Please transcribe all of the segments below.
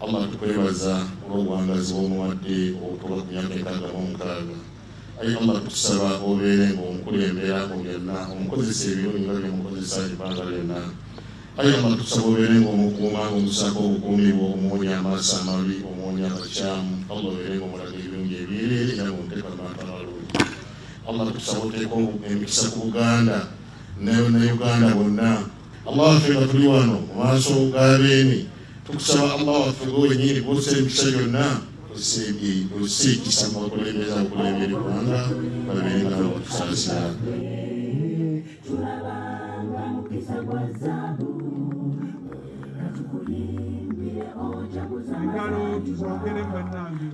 allah tukwebaza olw'obuwangazi bw'omuwadde obutuuka ku myaka enkaaga mu mukaaga ayi allah tukusaba obeere ng'omukulembera mu byonna omukozesa ebirungi nga byemukozesa ebbanga lyonna. Ayi allah tukusaba obeere ng'omukuuma ng'omusaako obukuumi bwo omuwonya amaaso amabi omuwonya abakyamu. Allah obeere ng'omulaga ebirungi ebyereere era ng'omuteeka mu bantu abalungi allah tukusaba oteeka emikisa ku buganda ne uganda bonna. Allah waffe nga tuli wano mu maaso g'abeemi tukusaba allah waffe gwe wenyini gwossa emikisa gyonna osiikisa mu bakulembeza eggwanga babeere nga batusaasira engalo tuzogere bannange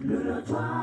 Baba,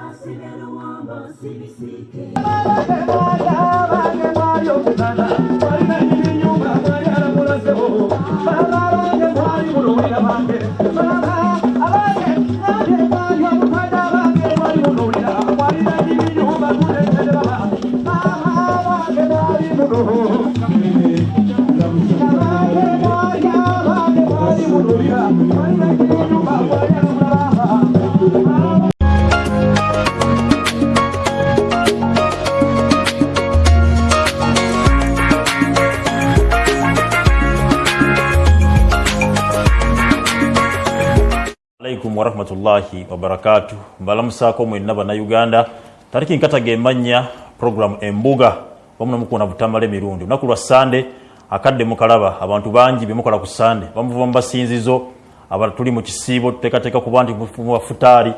alaikum warahmatullahi wabarakatu mbalamusaako mwenna bannayuganda tariki nkataga emanya program embuga. Bamunamukuna butamala emirundi olunaku lwa sande akadde mukalaba. Abantu bangi bemukola ku sande. Bamuva mu basinzizo aba tuli mu kisiibo tuteekateeka kuba nti mu bafutaali.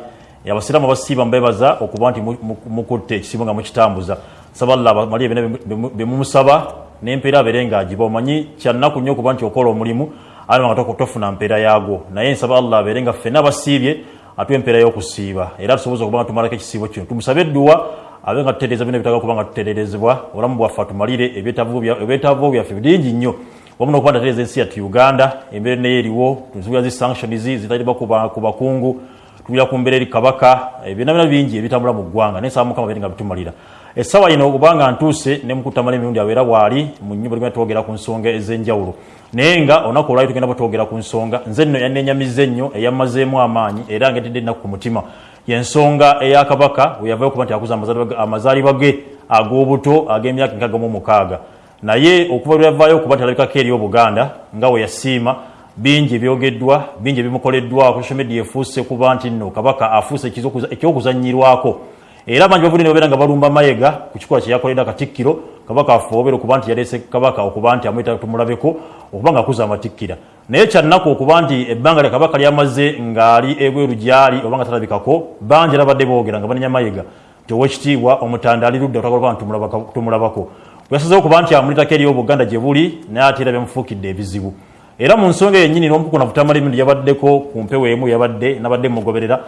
Abasiraamu abasiiba mubebaza okuba nti mu- mu- mukutte ekisiibo nga mukitambuza. Saba allah abamalire byonna byemumusaba n'empeera abeere ngaagiba omanyi kyannaku nnyo okuba nti okola omulimu ali nga tofuna mpeera yaagwo. Naye nsaba allah abeere nga ffenna abasiibye atuwa empeera y'okusiiba. Era tusoboza okuba nga tumalako ekisiibo kino. Tumusabe edduwa abe nga tutereeza bino ebitagala okuba nga tutererezebwa obulamu bwaffe atumalire ebyetaavu byaffe bingi nnyo. Wamu nokuba ndatereeza ensi yattu uganda embeera naye eriwo tunsubira zi sanctions zitalibwa ku ba- ku bakungu tubira ku mbeera eri kabaka ebyonna byona bingi ebitambula mu ggwanga. Naye nsaba mukama beere nga bitumalira. Essaawa yino okubanga ntuuse ne mukutamala emirundi abeera bwali mu nyumba ligenda twogera ku nsonga ez'enjawulo naye nga olunaku olwali tugenda batwogera ku nsonga nze nno yannenyamiza ennyo eyamazeemu amaanyi era ngetedde ennaku ku mutima. Yensonga eya kabaka we yavayo okuba nti akuza amazaalibwa- ge ag'obuto ag'emyaka enkaaga mu mukaaga. Naye okuva lwe yavaayo okuba nti alabikako eri obuganda nga we yasiima bingi ebyogeddwa bingi ebimukoleddwako social media efuuse kuba nti nno kabaka afuuse ekyokuzanyirwako era bangi bavudde nebabeera nga balumba mayega ku kikola kyeyakoledde akatikkiro kabaka afoobera okuba nti yaleese kabaka okuba nti amwita tumulabeko okuba nga akuza amatikkira naye kyannaku okuba nti ebbanga lya kabaka lyamaze ng'ali ebweru gyali oba nga talabikako bangi era badde boogera nga banenya mayega. Nti owekitiibwa omutanda ali ludda otagala okuba nti tumulabako bweyasazeho okuba nti amulitako eri obuganda gye buli naye ate era byamufuukidde ebizibu. Era mu nsonga yennyini n'omukuna butamala emirundi yabaddeko ku mpewo emu yabadde nabadde mugoberera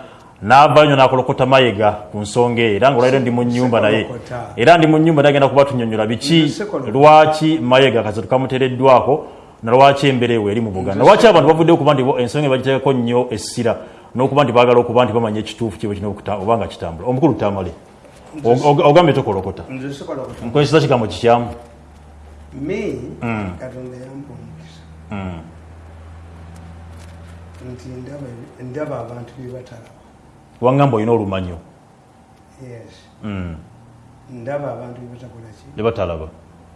n'avaayo nyo n'akolokota mayega ku nsonga eyo era ngaolwairo ndi mu nyumba naye. Era ndi mu nyumba naye agenda kuba tunyonyola biki? Lwaki mayega kasatu kamuteereddwako na lwaki embeera ewo eri mu buganda? Lwaki abantu bavudde okuba nti ensonga bagiteekako nnyo essira n'okuba nti baagala okuba nti bamanya ekituufu kiwe kino oba nga kitambula? Omukulu tamale. Ogambye tokolokota nkozesa kigambo kikyamu me katonda yampa omukisa Mm. nti ndaba abantu bebatalaba wangamba olina olumanyo yes. Mm. ndaba abantu bebatakola ki? Ne batalaba.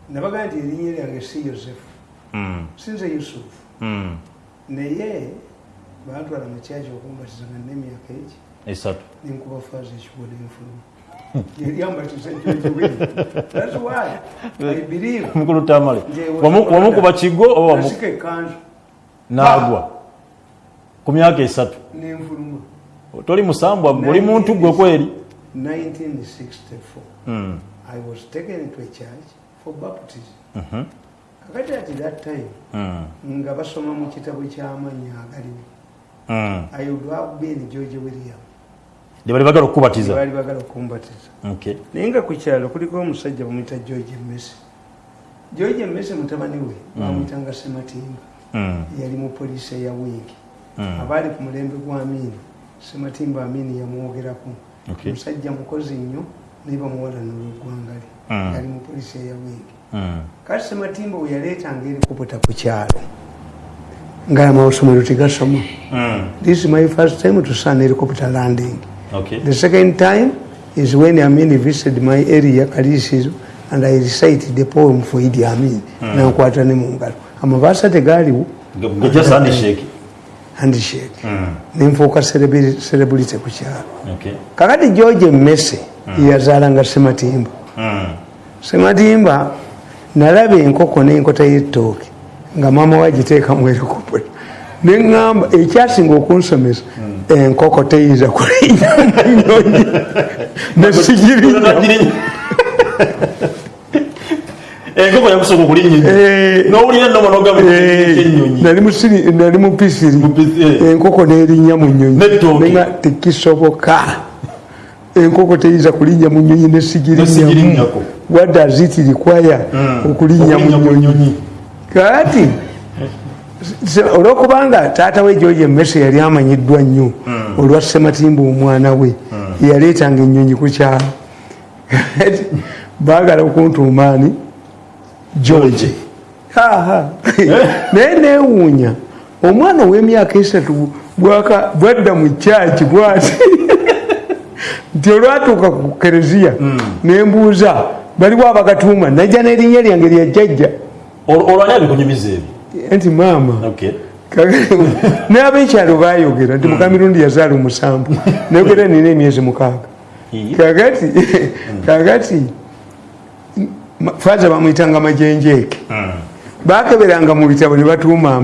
Nabagaa nti erinnya lyange si yosefu. Mm. sinze yusufu. Mm. naye bantwala mu kyaki okumbatiza nga nemyaka eki esatu. Nenkuba faaza ekigo nenfuluma yeryambatiza enkyokibiri thats why i believe omukulu tamale. Nze Wamu- wamukuba kigo oba wamu- nasika ekanzu n'agwa. Ku myaka esatu. Nenfuluma toli musambwa oli muntu gwe kweri 1964 Mm. i was taken to a church for baptism Mhm. kakati ati that time Mm. nga basoma mu kitabo ky'amannya agaliwo Mm. i would have been george william lye bali bagala okukubatiza baali bagala okumbatiza Okay. naye nga ku kyalo kuliko omusajja bamuyita george mesi george mesi mutabani we bamuyitanga sematimba Mm. yali mu poliisi eya wingi Mm. abaali ku mulembe gwa amiini sematimba amini yamwogerako musajja mukozi nnyo naye bamuwalanula nolweggwanga lye. Mm. yali mupolisi eya wingi kati sematimba we yaleetanga erikuputa ku kyalo nga amasomero tegasoma. This is my first time to sun helicopter landing. Okay. the second time is when amin visited my area kalisizo and i recited the poem for idi amin. Mm. nankwata ne mu ngalo. Amabaasa tegaaliwo. Just handshake. mm. nenfuuka celebrity celebrity ku kyalo Okay. kakati george mese yazaalanga sematimba sematimba nalaba enkoko n'enkota y'ettooke nga maama wagiteeka mu erikopula neŋŋamba ekyasinga okunsomesa enkoko teyinza kulinnya munyonyi nesigirinnya enkoko yakusooka okulinnya Eh. n'owulira nno monogama enyonyi nali musiri- nali mu pisiri pisiri, eh. enkoko nerinnya mu nyonyi N'ettooke. Nenga tekisoboka. Enkoko teyinza kulinnya mu nyonyi Nesigirinnyako. nesigirinnyako wadde azitirikwaya okulinnya mu Okulinnya mu nyonyi nyonyi. kati olwokubanga taata we george mese yali amanyiddwa nnyo olwa sematimba omwana we. Yaleetanga ennyonyi ku kyalo baagala okuntuumaani george. Haha naye neewuunya omwana ow'emyaka esatu bwadda mu kyaki bwati nti olwatuuka ku kereziya nembuuza baliwo abakatuuma najja n'erinnya lyange lya jjajja. Ol- olwani abikunyumiza ebyo nti maama n'abekyalo bayogera nti mukamirundi yazaala omusanvu nayogera nina emyezi mukaaga. Kakati kakati faza bamwyitanga majenjeeke bakeberanga mu bitabo ne batuuma.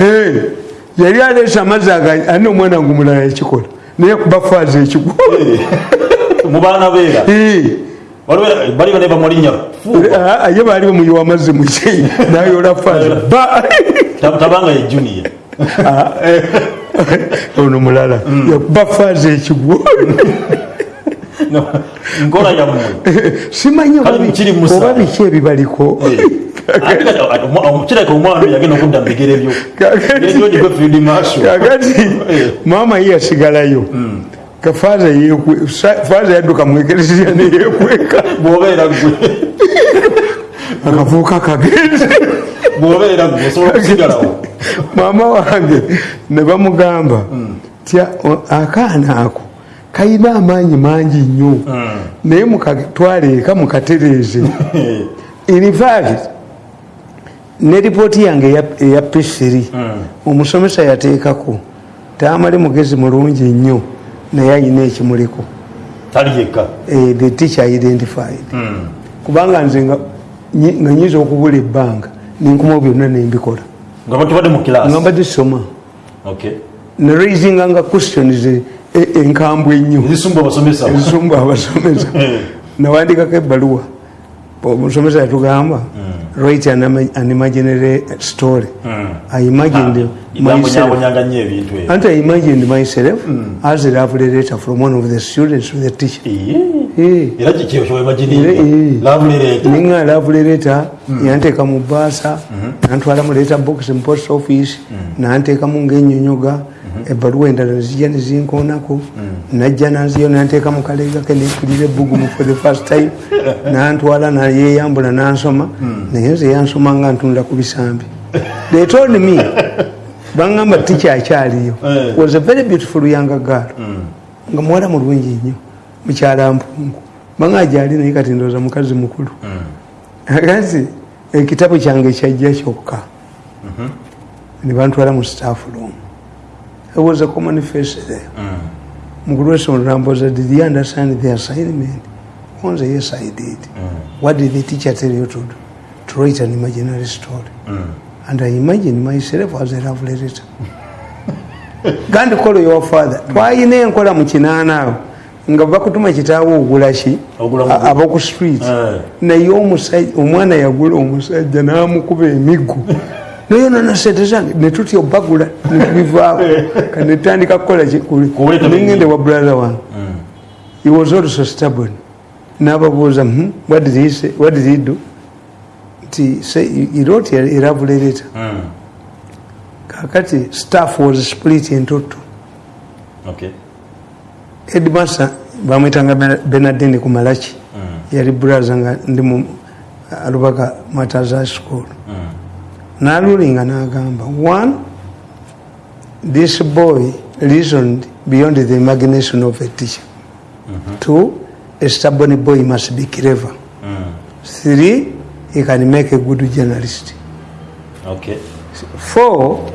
Eh, yali aleesa amazzi alina omwana ngu mulala yakikola? Naye kuba faaza ekigwo mu baana beera. Eh, bali bane bamulinnya ah, ye baali bamuyiwa amazzi mukyei nayola faaza ba. Tab- tabanga ye junior. Ono mulala. Yakuba faaza ekigwo nkola yammwe simanyi oba Kale bi- kiri musa. oba biki ebibaliko. Ate kati, ati, omwa- omukireka omwana oyo yagenda okudda mu bigere byo. Kakati- George gwe field marshal kakati Eh. maama ye yasigalayo ka faaza yekwe- sa- faaza yadduka mwekeresiya neyekweka bw'obeera gwe akavuuka kagenze bw'obeera gwe osobola okusigalawo maama wange ne bamugamba tya o- akaana ako kalina amaanyi mangi nnyo. Naye mukatwale eka mukatereeze. In fact ne ripooti yange eya- eya p3 omusomesa yateekako. Taamale mugezi mulungi nnyo naye ayina ekimuliko. Eh, the teacher identified. Kubanga nze nga nyi- nga nyinza okubula ebbanga nenkumawo byonna nembikola nga mbadde soma. Okay. neraisinganga questions enkambwe ennyo. Ezisumba abasomesa. Eh. nawandikako ebbaluwa. Omusomesa yatugamba write an, ima- an imaginary story i imagined myself. bambonyabonyanga nnyo ebintu ebyo. And i imagined myself as a love letter from one of the students to the teacher. Eh. eh. ninga love letter. Yanteeka mu baasa nantwala mu letter box mu post office nanteekamu ngaenyonyoga ebbaluwa endala nezijja nezinkoonako najja nanziyo nanteeka mu kaleega ke nepulira ebbugumu for the first time. Nantwala nayeyambula nansoma. Naye nze yansoma nga ntunula ku bisambi. They told me. Baŋŋamba tikyakyaliyo Eh. was a very beautiful young girl. Nga muwala mulungi nnyo mukyala mpungu. Baŋa gyali naye kati ndooza mukazi mukulu. Akazi ekitabo kyange kyajja kyokka. Ne bantwala mu staff room I was a common face there mukulu w'essomero nambuuza did you understand the assignment? Onze yes I did what did the teacher tell you to do? To write an imaginary story. And I imagined myself as a love letter. Gandi kolo your father. Twayina enkola mu kinaana awo. Nga bakutuma kitaawo ogula ki? Ogula mu- A- ab'oku street. Eh. naye omusajja omwana yagula omusajja n'amukuba emiggo nayonona sente zange netutya obagula netubivaawo kanetandika kukola nengende wa brother wange he was also stubborn. Nababuuza "Hmm, what did he say? what did he do? Nti say, he wrote a love letter. Kakati staff was split into two Okay. edmasa bamwitanga benardin kumalaki yali braza nga ndi mu alubaka mataza school nalulinga nagamba one this boy reasoned beyond the imagination of a teacher. Two a stubborn boy must be clever. Three he can make a good journalist. Okay. Four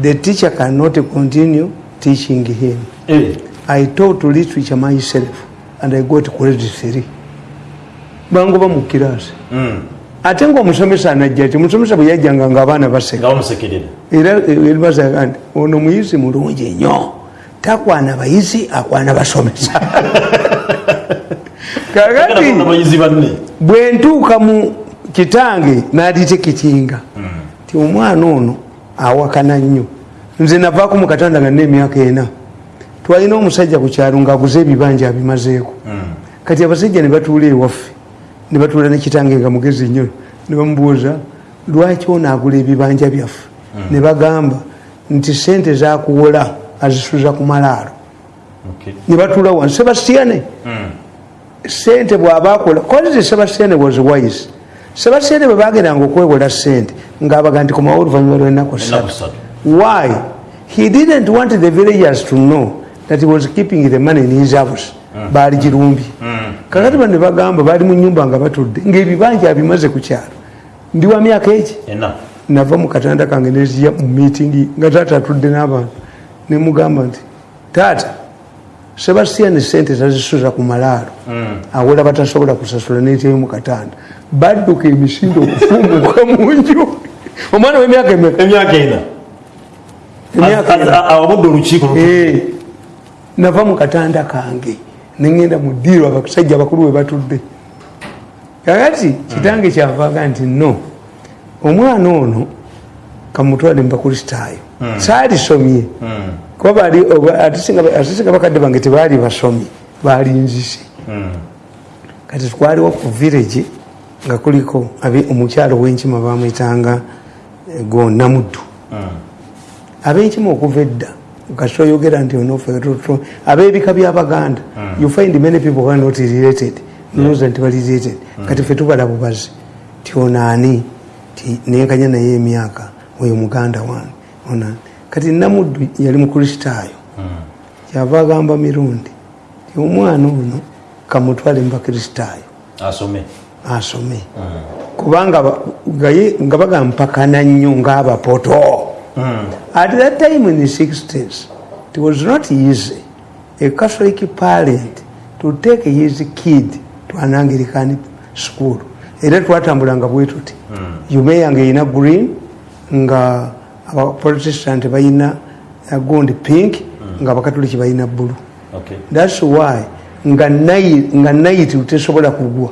the teacher cannot continue teaching him. Eh, I taught literature myself and I got grade three. Bangoba mu kirasi. mm, Ate ng'omusomesa anajja ti omusomesa bwe yajjanga baseka. nga bamusekerera. Era eribazaga nti ono muyizi mulungi nnyo. Takwana bayizi akwana basomesa. Kakati bwe ntuuka mu kitange n'aditekitinga ti omwana ono awakana nnyo. Nze navaako mu katanda nga n'emyaka ena. Twalina omusajja ku kyalo ng'aguze ebibanja abimazeeko. Kati abasajja ne batuula ewaffe ne batuula nekitange nga mugezi nnyo ne bamubuuza lwaki ono agula ebibanja byaffe? Ne bagamba nti sente zakuwola azisuza ku malaalo. Ne batuula wansi sebastiane sente bwaba akola kozi sebastiane was wise. Sebastiane bwe bagendanga okwewola sente ngaabaga nti komawo oluvanyuma lwenaku Ennaku ssatu why? He didn't want the villagers to know that he was keeping the money in his house. Baali girumbye kakati bane bagamba baali mu nyumba nga batudde ngaebibanja abimaze ku kyalo. Ndi wa myaka eki nava mu katanda kange neziya mu miitingi nga taata atudde n'abantu nemugamba nti taata sebastian sente zazisuza ku malaalo. Awola batasobola kusasula neteyo mu katanda. Badduka emisindo okufumuka mu nju. Omwana w'emyaka emyaka ena. Emyaka ena. awabudde olukiiko lu- Eh, nava mu katanda kange neŋenda mu ddiiro abasajja abakulu we batudde. Kakati kitange kyavaaga nti no omwana ono kamutwale mubakristaayo saalisomye kuba baali oba- ate singa- bakadde bange tebaali basomye baali nzise. Kati twaliwo ku village nga kuliko omukyalo w'enkima bamwetanga eh, gonamuddu abenkima okuva edda kasita oyogera nti onofeto abebika byabaganda you find many people who are not related. Noza nti bali related. Kati fe tubala bubazi. Ti onaani ti nenkanya naye emyaka oyo muganda wange. Onaani kati namuddu yali mukristaayo. Kyava agamba mirundi ti omwana ono kamutwale mubakristaayo asome. Asome. Kubanga ba- nga ye- nga bagampakana nnyo ng'abapoto at that time in the 60s it was not easy a catholic parent to take his kid to an anglican school. Era twatambulanga bwe tuti yume yange erina green nga abaprotestant balina gundi pink nga abakatoliki balina bulu okay. Thats why nga nayi- nga nayiti tesobola kugwa.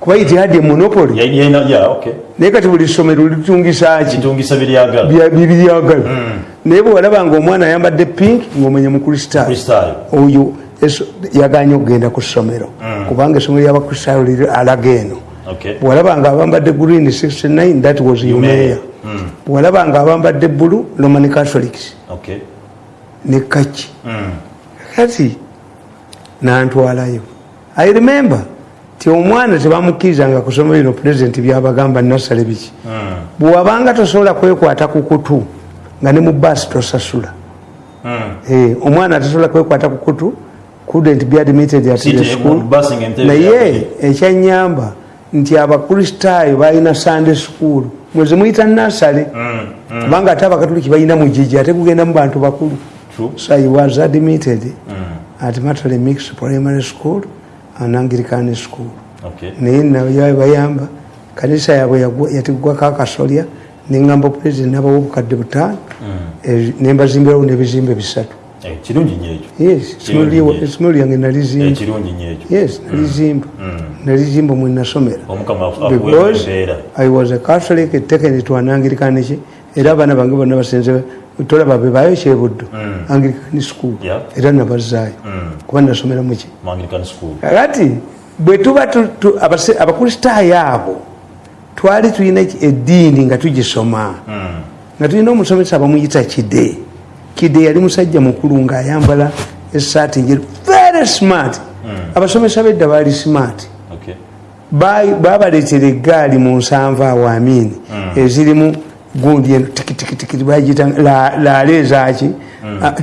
Kuba iti hadde monopoly. Ya- yalina ya okay naye kati buli ssomero litungisa ki? Kitungisa biryagala bibyagala naye bwe walaba nga omwana ayambadde pink ngaomanya mukristaayo kristaayo oyo yaganye okugenda ku ssomero. Kubanga essomero lyabakristaayo liri alaga eno. Bwalaba nga abambadde green 69 that was umeya bwalaba nga abambadde bulu roman catholics ne kaki. Kati nantwalayo. I remember ti omwana tebamukkirizanga kusoma bino pulezidenti byabagamba nasale biki? Bwewabanga tosobola kwekwata ku kutu nga ne mu baasi tosasula. Eh, omwana tasobola kwekwata ku kutu couldn't be admitted at the te- school. naye ekyanyamba nti abakristaayo balina sunday school. Mwezi muyita nasale kubanga ate abakatuliki balina mujiji ate kugenda mu bantu bakulu. So he was admitted at matale mix primary school school okay naye naye bayamba kanisa yabwe yatigwako akasolya neŋŋamba pulezidenti nabawo obukadde butaano. Eh, nembazimbirawo n'ebizimbe bisatu. Eh, essomero lyange Eh, nalizimba. Kirungi nnyo ekyo. Yes nalizimba. Nalizimba mwe nasomera. Omukama akuwe because i was a catholic taken to an anglican ki? Era abaana bange bonna basenze tolaba bebayo kyebuddo anglican school. Era nabazaayo kuba nasomera muki mu anglican school. Kakati bwe tuba abakristaayo abo twali tulina eddiini nga tugisoma. Nga tulina omusomesa bamuyita kide. Kide yali musajja mukulu ng'ayambala esaati njeru very smart. Abasomesa bedda baali smart. Babaleetera eggaali mu nsanvu awo amini ezirimu gundi eno tikitikitiki bagita laala ezaki Ah,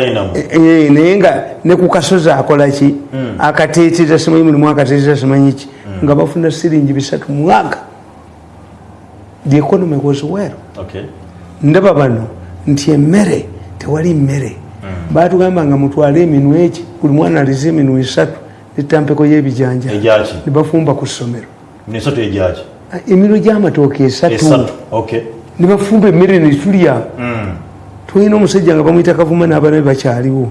dynamo. Eh, naye nga ne ku kasozi akolaki akateetera simanyi mulimu akateetera simanyi ki? Nga bafuna siringi bisatu mwaka. The economy was well. Ndaba bano nti emmere tewali mmere. Batugamba nga mutwale eminwe eki buli mwana alize eminwe esatu netampeko y'ebijanja nebafumba ku ssomero Ah, eminwe gy'amatooka esatu. Okay. nebafumba emmere netulya Mm. tulina omusajja nga bamwyita kavuma n'abaana be bakyaliwo.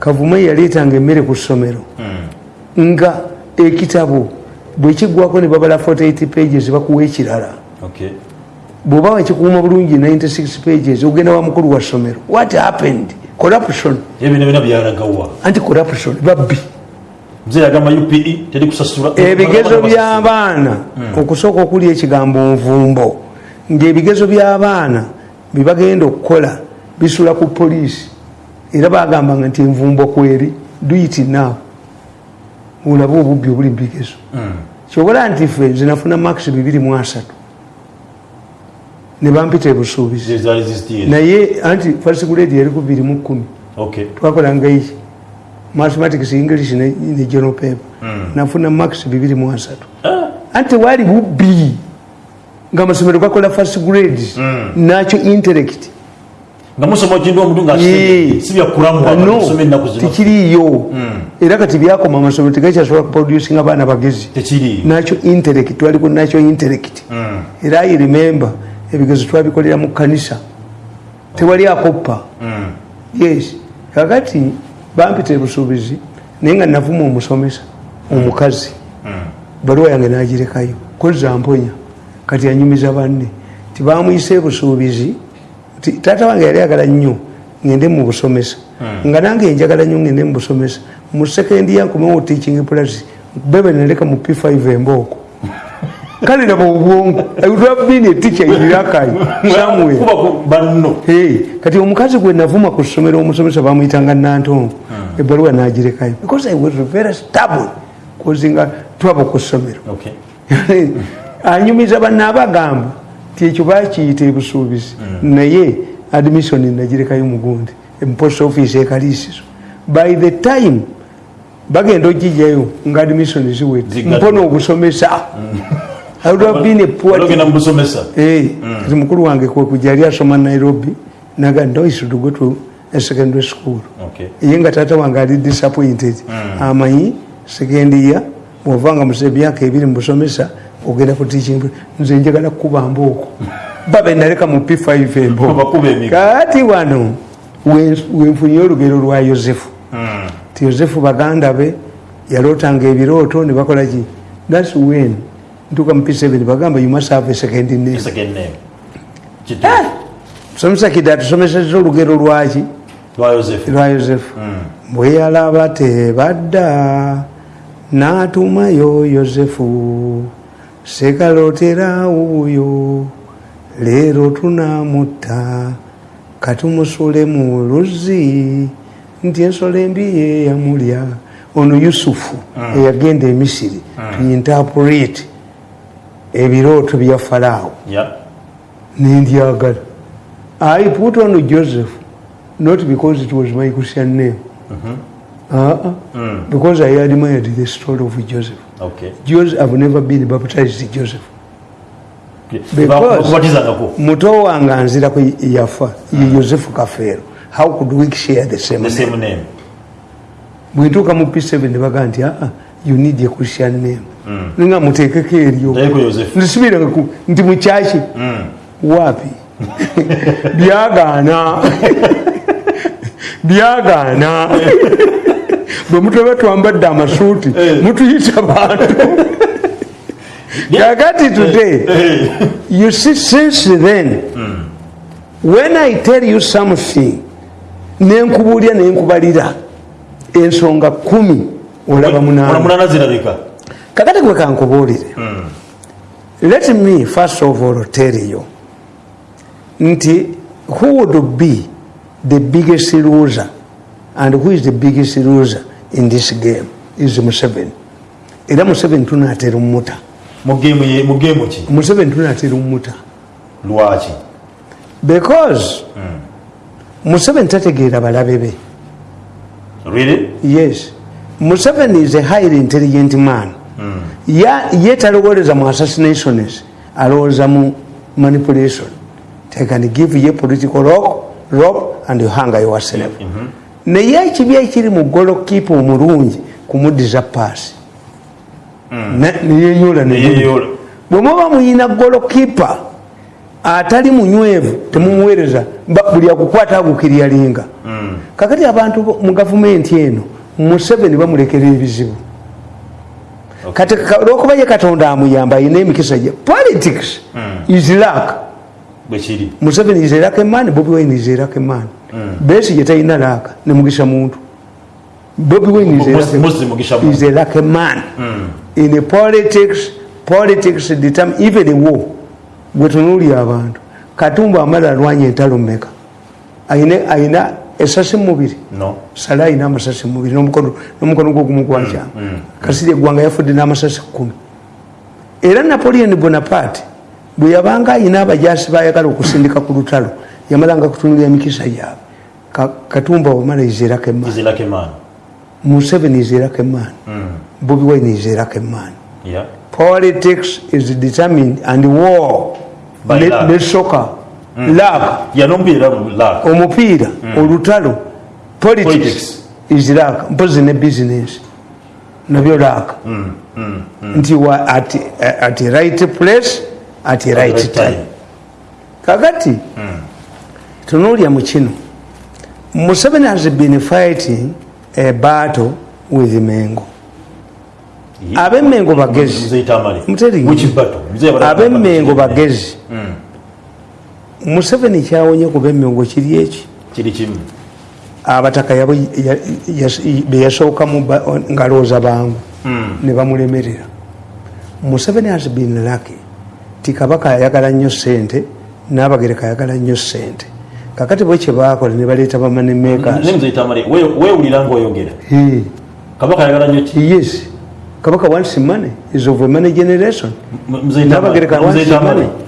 Kavuma yaleetanga emmere ku ssomero. Mm. nga ekitabo bwekiggwako ne babala 48 pages bakuwa ekirala. Bw'oba wakikuuma bulungi 96 pages ogenda wa mukulu wa ssomero. What happened? Corruption. Anti corruption babbi Mzee yagamba UPE teri kusasula. ebigezo by'abaana okusooka okuli ekigambo nvumbo. Ng'ebigezo by'abaana byebagenda okukola bisula ku poliisi. Era bagambanga nti envumbo kweri duiti naawe olabe obubbi obuli mu bigezo. Kyobola nti ffe zinafuna max 23 ne bampita ebusuubizi. Naye anti first grade yali ku 21 Okay. twakolanga iki mathematics english ne, ne general paper. Nafuna max 23 anti wali bubbi nga amasomero gakola first grades. Nakyo intellect. Tikiriyo era kati byakoma amasomero tegakyasobola kuproducing abaana bagezi. Nakyo intellect twaliko nakyo intellect. Mm. era i remember ebigezo twabikolera mu kanisa tewali akoppa. Mm. yes. Kakati bampita ebusuubizi naye nga navuma omusomesa omukazi. Baluwa yange nagirekayo. Koza mponya. Kati anyumiza banne. Tibamuyisa ebusuubizi taata wange yali ayagala nnyo ngende mu busomesa. Nga nange njagala nnyo ngende mu busomesa. Mu sekendi yankomewo teaching plus bebe naleka mu p5 embooko kale naba obwongo. Utwabini etica irakayo. Hey, kati omukazi gwe navuma ku ssomero omusomesa bamuyitanga nantongo ebbaluwa nagirekayo because i was very stable kozinga twaba ku ssomero. Anyumiza bannaabagamba ti ekyo bakiyita ebusuubizi. Naye admission nagirekayo mugundi emupost office ekaliisizo by the time bagenda ogijjayo nga admission Zigadde. mpona obusomesa mukulu wange kwekuja yali asoma nairobi naga no he secondary school Okay. ye nga taata wange ali disappointed amanyi sekendiya bwovanga musa emyaka ebiri mubusomesa ogenda ku teaching nze njagala kukuba mbooko babe naleka mu p5 embooko Bakuba emigo. kati wano we- wenfunye olugero lwa yosefu Mm. ti yosefu baganda be yalootanga ebirooto ne bakola ki thats when ntuuka mu p7 bagamba you must have a second name Second name. Kitu. Somesa kida tusomeseza olugero lwaki? Lwa Joseph. lwa yosefu. Bwe yalaba tebadda n'atumayo yosefu sekalotera wuuyo leero tunamutta katumusule mu luzzi nti ensolo embi ye yamulya. Ono yusufu eyagenda emisiri tuyinterpret ebirooto bya falaawo. Nendyagala i put on joseph not because it was my christian name. Uh-uh. because i admired the story of joseph. Okay. joseph i've never been baptized joseph. Muto wange anzirako yafa ye yosefu kafeero how could we share the same The same name. bwentuuka mu p7 nebaga nti aa you need a christian name. Nga muteekeko eryo Ndayiko Joseph. ntisibiranga ku- nti mukyaki wapi byagaana byagaana bwe mutaba twambadde amasuuti mutuyita bantu. Kakati today you see since then when i tell you something nenkubuulya nenkubalira ensonga kumi olaba munaana. zirabika. kakati gwe kankubuulire. Let me first of all tell you nti who would be the biggest loser? And who is the biggest loser in this game? Is museveni. Era museveni tunaatera omumuta museveni tunaatera omumuta lwaki? Because museveni tategeera balabe be. Really? Yes. Museveni is a highly intelligent man. Ya- ye talowoleza mu assassinations alowooza mu manipulation they can give ye political rock, rope and you hanga yourself naye ekibi ekiri mu golokipa omulungi kumuddiza paasi. Neyeyoola Neyeeyoola. bwemuba muyina golokipa atali munywevu temumuweereza Ba- buli akukwata agukiryalinga kakati abantu mu gavumenti eno museveni bamulekera ebizibu. Kati ka- olwokuba ye katonda amuyamba ayina emikisa gye. Politics is luck bwekiri museveni is a lucky man bobi wine is a lucky man besi gye talina laaka ne mugisha muntu. Bobi wine is a lucky- is a lucky man in politics politics determine even war gwetunuulya abantu. Katumba amala alwanya entalo mmeka? Ayina ayina esasi mumubiri no. Sale ayina amasasi mumubiri n'omukono n'omukono gwogumu gwakyama kasiri eggwanga yafudde n'amasasi kumi. Era napoleon bonaparte bwe yabanga ayina abajasi bayagala okusindika ku lutalo yamalanga kutunulira emikisa gyabwe. Ka- katumba wamala izerako emaani museveni izerako emaani bobi wine izerako emaani politics is determined and war ne- soka lak omupiira olutalo. Politics is laka mpozi ne business. Nabyo laka nti wa at, at right place at right right time. kakati tunuulya mu kino museveni has been fighting a battle with mengo. Ab'emengo bagezi. Bala- ab'emengo bagezi. Museveni kyawonye ku b'emengo kiri eki? Abataka beyasookamu ngalooza bangu. Ne bamulemerera. Museveni has been lucky ti kabaka ayagala nnyo sente n'abagereka ayagala nnyo sente kakati bwe kyebakola ne baleeta bamane weewulira ngaoyogera kabaka ayagala nnyo ki yes kabaka wants money is of a money generation N'abagereka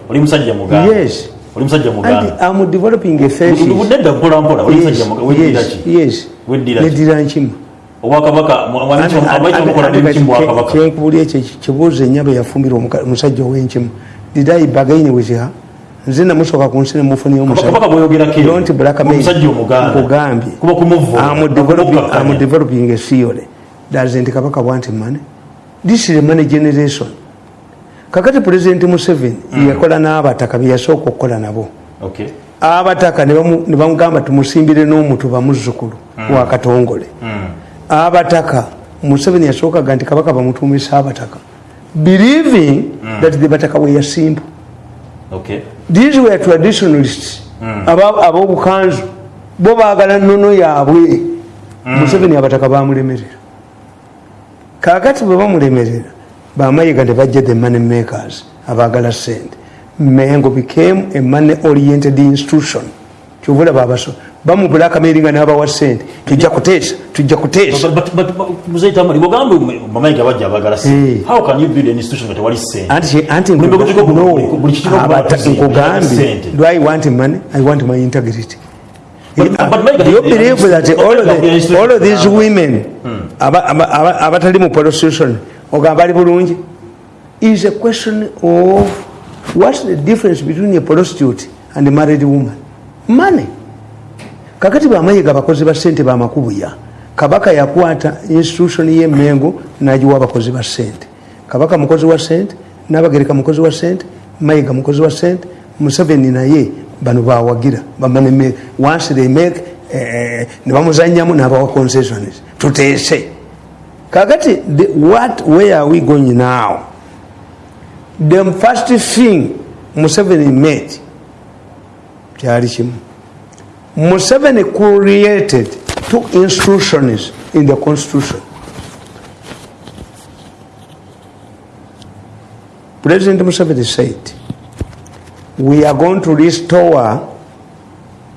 oli musajja muganda yes oli musajja and muganda i'm developing a thesis nedda mpola mpola oli musajja muganda yes, neddira nkima obwakabaka kyenkubuli ekyo kibuuzo ennyaba eyafumbira omuka- omusajja ow'enkimu didayibagaine wiziha nze namusooka ku nsi kumuvuma am developing theory. Daze nti kabaka bwanti mane this is a money generation. Kakati pulezidenti museveni yakola n'abataka byeyasooka okukola nabo. Okay. abataka ne bamu- ne bamugamba tumusimbire n'omutuba muzzukulu wa katongole. Abataka museveni yasookaga nti kabaka bamutumisa abataka believing that the bataka were simple. Okay. these were traditionalists. Aba- ab'obukanzu. Bo baagala nnono yaabwe. Museveni abataka bamulemerera. Kakati bwe bamulemerera bamayiga ne bajja the money makers abaagala sente mengo became a money oriented institution kyovula babaso bamubulakameringa n'abawa sente tujja kuteesa tujja kuteesa. But- but- but- muzeyita amale bwogamba bamayiga bajja abagala sente how can you build an institution nga tewali sente anti anti Buli nkuga- buli- no, buli- buli kitu okuba abata- tuzi- nkugambye sente. do i want money? I want my integrity. But- but Mayiga- you believe that all of, Mayiga- the, all of these women aba- aba- aba- abatali mu prostitution ogamba bali bulungi? Is a question of what's the difference between a prostitute and a married woman money. Kakati bamayiga abakozi ba sente bamakubuya kabaka yakwata institution yemengo nagiwa abakozi ba sente. Kabaka mukozi wa sente nabagereka mukozi wa sente mayiga mukozi wa sente museveni naye bano bawagira bamane once they make eh, ne bamuzanyamu nabawa concessions tuteese kakati what where are we going now? The first thing museveni made kimu Museveni created two institutions in the constitution. President Museveni said, we are going to restore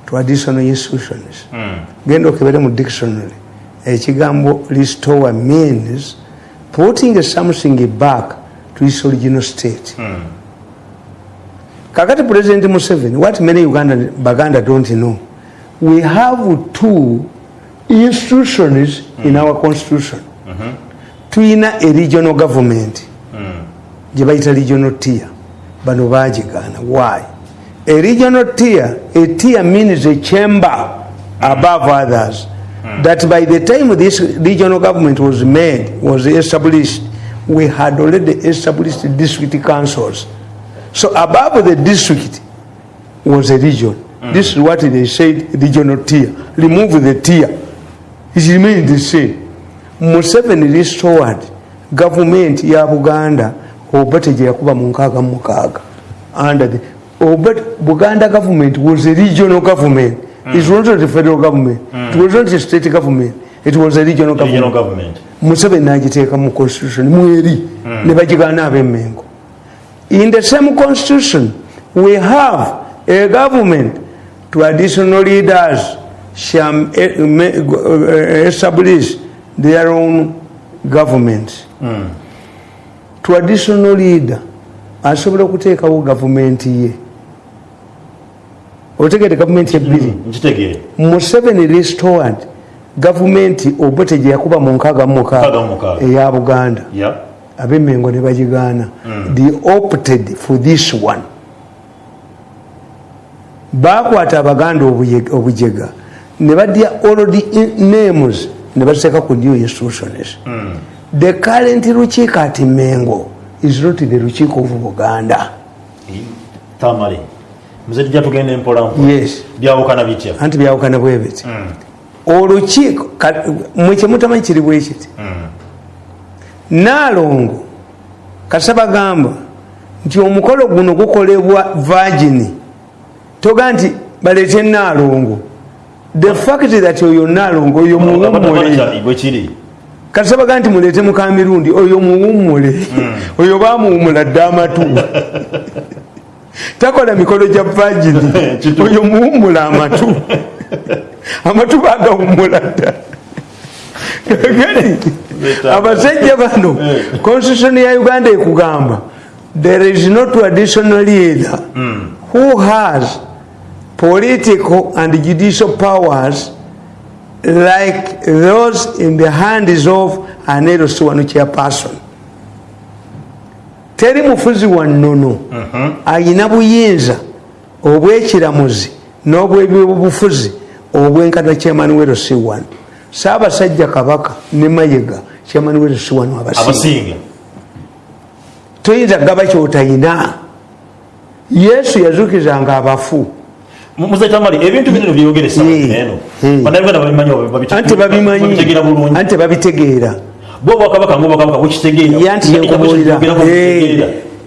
traditional institutions. Hmm. Genda okebere mu dictionary. Ekigambo restore means putting something back to its original state hmm. Kakati president museveni what many uganda baganda don't know we have two institutions in our constitution. Tuyina a regional government. Gye bayita regional tier. Bano bagigaana why? A regional tier a tier means a chamber above others. That by the time this regional government was made was established we had already established district councils so above the district was a region. This is what they said regional tier remove the tier it remained the same. Museveni restored government ya buganda. Obate gye yakuba mu nkaaga mu mukaaga under the obate buganda government was a regional government. It was not a federal government. It was not a state government. It was a regional regional government. government. Museveni nagiteeka mu constitution mweri. Ne bagigaana ab'emmengo in the same constitution we have a government traditional leaders shall eh, establish their own government traditional leader asobola okuteekawo gavumenti ye. Otegere gavumenti ebbiri nkitegeere. Museveni restored gavumenti obote gye yakuba mu nkaaga mu mukaaga eya buganda. Ya ab'emmengo ne bagigaana they opted for this one. Bakwata abaganda obujega. Ne badya already names ne baziteeka ku new institutions. The current lukiiko ati mengo is not the lukiiko of buganda. Tamale muze tujja tugenda empola mpola. Yes. Byawukana bitya? Anti byawukana bwe biti olukiiko ka- mwe kyemutamanyi kiri bwe kiti naalongo kasaba gamba nti omukolo guno gukolebwa vagini toga nti baleete naalongo. The fact that oyo naalongo oyo muwummule. Bwe kiri? Kasaba ga nti muleete mukamirundi oyo muwummule. Oyo bamuwumula dde amatu. Takola mikolo gya vagini oyo muwummula amatu. Amatu bagawummula dda abasajja bano constitution ya uganda ekugamba there is no traditional leader who has political and judicial powers like those in the hands of an else one chairperson. Teri mufuzi wa nnono ayina buyinza obwekiramuzi n'obwebyobufuzi obwenkana kyemanuwero c1 saabasajja kabaka ne mayiga kyemanuwero c1 abasinga abasinga toyinza gaba kyotayina. Yesu yazukizanga abafu. Anti babitegeera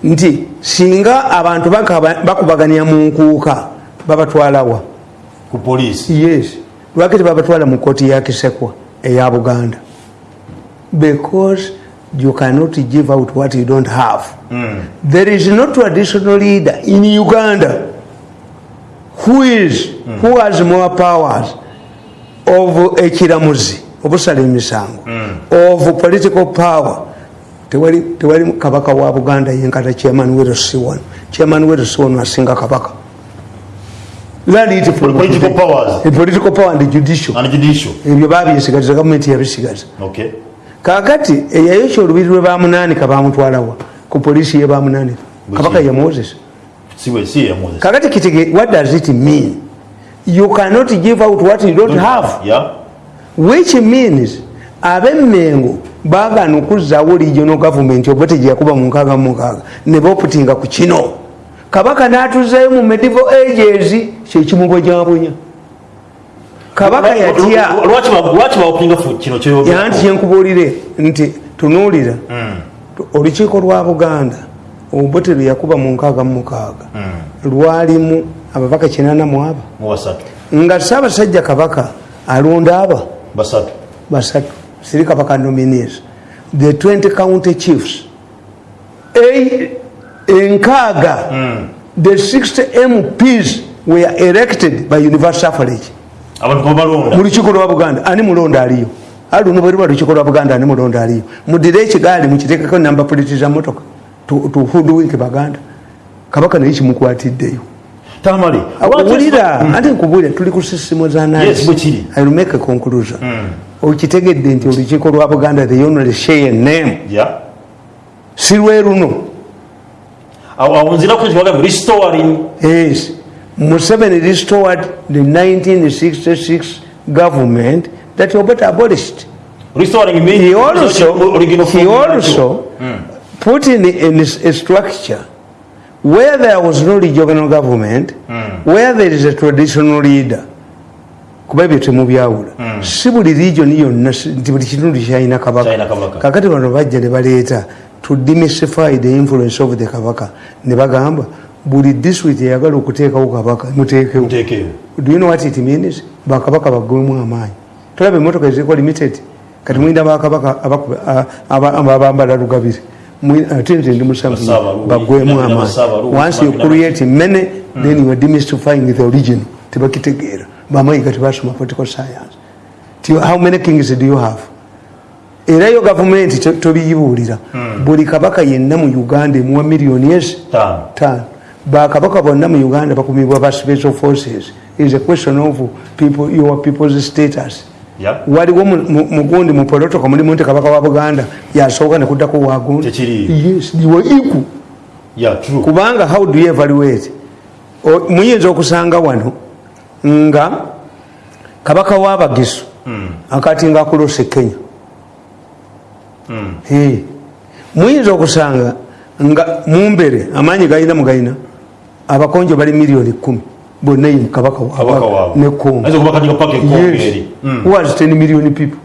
nti singa abantu bakubaganya mu nkuuka babatwalawa yes lwaki tebabatwala mu kooti ya kisekwa eya buganda? Because you cannot give out what you don't have. There is no traditional leader in uganda who is who has more powers of ekiramuzi obusala emisango of political power. Tewali kabaka wa buganda yenkata chairman werosiwan chairman werosiwan asinga kabaka Learn it from Political powers. Eh, political power and judicial. And judicial. Ebyo babyesigaliza gavumenti yabisigaza okay. Kakati eyayokya olubiri lwe bamunanika bamutwalawa ku polisi ye bamunanika kabaka ye moses. Kakati kitige what does it mean? You cannot give out what you don't have. Ya which means abemmengo bagana okuzzaawo regional government oba tegyeyakuba mu nkaaga mu mukaaga ne boputinga ku kino kabaka n'atuzayo mu medieval ages kyekimubonyaabonya kabaka yatya lwaki ba- lwaki bawupinga fu kino kyoyogera yanti kyenkubuulire nti tunuulira. Tu- olukiiko lwa buganda lwe yakuba mu nkaaga mu mukaaga. Lwalimu ababaka kinana mu aba nga saabasajja kabaka alonda aba basatu. Siri kabaka nominees. The 20 county chiefs enkaaga the 60 mps were elected by universal suffrage mu lukiiko lwa buganda ani mulonda aliyo? Ali luno bwe luba lukiiko lwa buganda ani mulonda aliyo? Mudire ekigaali mukiteekeko namba puliti za motoka tuhudwinke baganda kabaka naye kimukwatiddeyo tamale wulira ate nkubulira tuli ku sisimo za Yes, bwe kiri. naimeke conclusion. Okitegedde nti olukiiko lwa buganda the only share name. Si lwe luno awo nzirako kiwagambe restoring Yes. Museveni restored the 1966 government that Obote abolished. restoring means He also, original he also put in, in a structure where there was no regional government, where there is a traditional leader. kuba ebyo temubyawula si buli region yonna nti buli kitundu kyalina kabaka. kakati bano bajja ne baleeta to demystify the influence of the kabaka. Ne bagamba buli district eyagala okuteekawo kabaka muteekewo. Do you know what it means? Bakabaka baggwemu amaanyi. Tolaba emotoka eziriko limited. Kati mwina bakabaka abambala lugabire. Ate nze ndi musanvu nabina amaanyi. Once you create many then you are demystifying the origin. Tebakitegeera bamayiga tebasoma political science. How many kings do you have era yo gavumenti to- tobiyibuulira buli kabaka yenna mu uganda emuwa miliyoni ezi tano bakabaka bonna mu uganda bakumibwa ba special forces. Is a question of people, your people's status. Waliwo mu- mu- mugundi mu protocol mulimu nti kabaka wa buganda yasooka nekuddako wagundi Tekiriiyo. yes you are equal. Ya true. Kubanga how do you evaluate? Muyinza okusanga wano nga kabaka w'abagisu akati nga akulose kenya. Muyinza okusanga nga mumbere amaanyi galina mugayina abakonjo bali miliyoni kumi bonna ye kabaka waabwe. kati. Mm. who has 10 million people?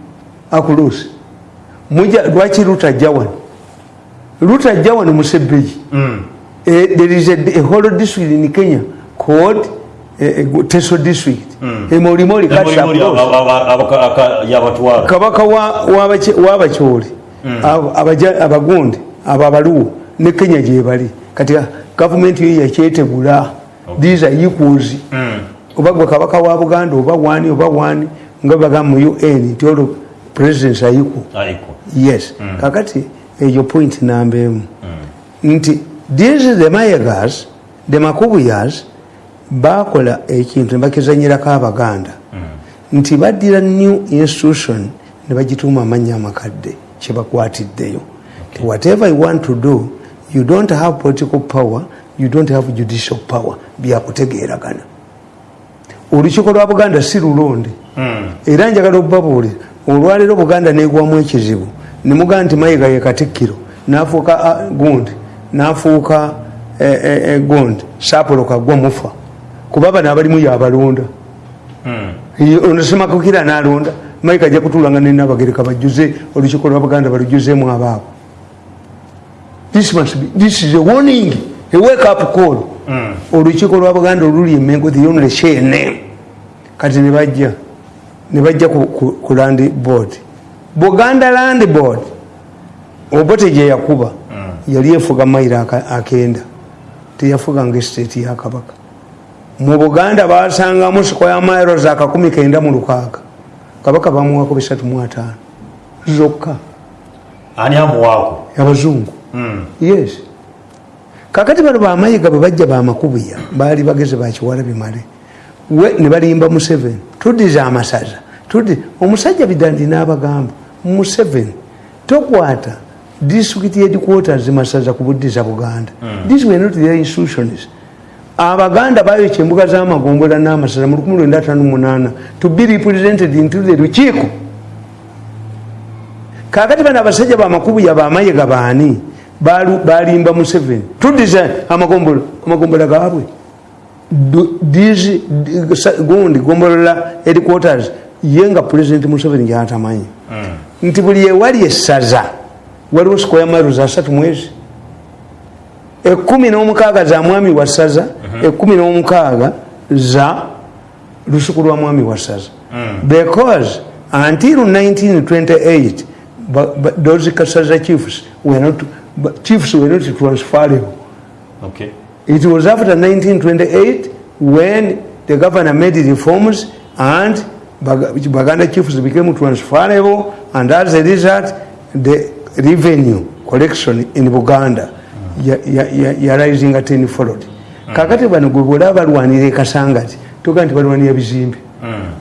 Muja lwaki lutajja wano lutajja wano musebbeyi Eh, there is a, a whole district in Kenya called uh, uh, Teso district. Emolimoli cuts Emolimoli yabatwala kabaka wa- w'abaky- w'abakyoli abagundi abo abaluwo ne kenya gyebali kati gavumenti yo yakyetegula these are equals. Oba gwe kabaka wa buganda oba wani oba wani nga bagamba mu un nti olwo presidents are equal. Aiko yes. Kakati eyo point namba emu nti these the mayegas the makubuyas bakola ekintu nebakizanyirako abaganda. Nti baddira new institution ne bagituuma amannya amakadde kyebakwatiddeyo. Whatever you want to do you don't have political power you don't have judicial power. Byakutegeeragana. Olukiiko lwa buganda si lulonde era njagala okubabuulira olwaleero buganda negwamu ekizibu. Nemugaa nti mayiga ye katikkiro nafuuka ah, gundi nafuuka eh, eh, eh, gundi sapulo kagwa mufa. Kuba bano abalimu yabalonda ono semakukira nalonda mayiga ajja kutulanga nenabagereka bajjuze olukiiko lwa buganda balujuzemu abaabo. This is a warning a wake up call. Olukiiko lwa buganda oluli emengo the only share name kati nebajja nebajja ku, land board. Buganda land board obote gye yakuba yali efuga mayiro aka- akenda. Teyafuganga estate ya kabaka. Mu buganda basangamu sikoya miles akakumi kenda mu lukaaga kabaka bamuwako bisatu mu ataano. Zokka. Ani amuwaako? Abazungu. Yes. Kakati bano bamayiga bwe bajja bamakubuya baali bageze bakiwala bimale. We ne balimba museveni. Tuddiza amasaza tuddi omusajja bidandi n'abagamba museveni tokwata district headquarters masaza kubuddiza buganda. This were not their institutions abaganda bayokya embuga z'amagombola n'amasaza mu 1958 to be represented into the lukiiko kakati bano abasajja bamakubuya bamayiga baani? Balimba museveni. Tuddiza amagombola amagombola gaabwe. Gundi gombolola headquarters ye nga president museveni gyatamanyi. Nti buli ewali esaza waliwo sikoya miles asatu mwezi ekumi n'omukaaga za mwami wa saza ekumi n'omukaaga za lusuku lwa mwami wa saza because until 1928 ba- ba- those kasaza chiefs were not, chiefs were not transferable okay. It was after 1928 when the governor made reforms and Bag- baganda chiefs became transferable and as a result the revenue collection in buganda yarisinga tenfold kakati bano gwe bwolaba balwanira ekasangati toga nti balwanira bizimbe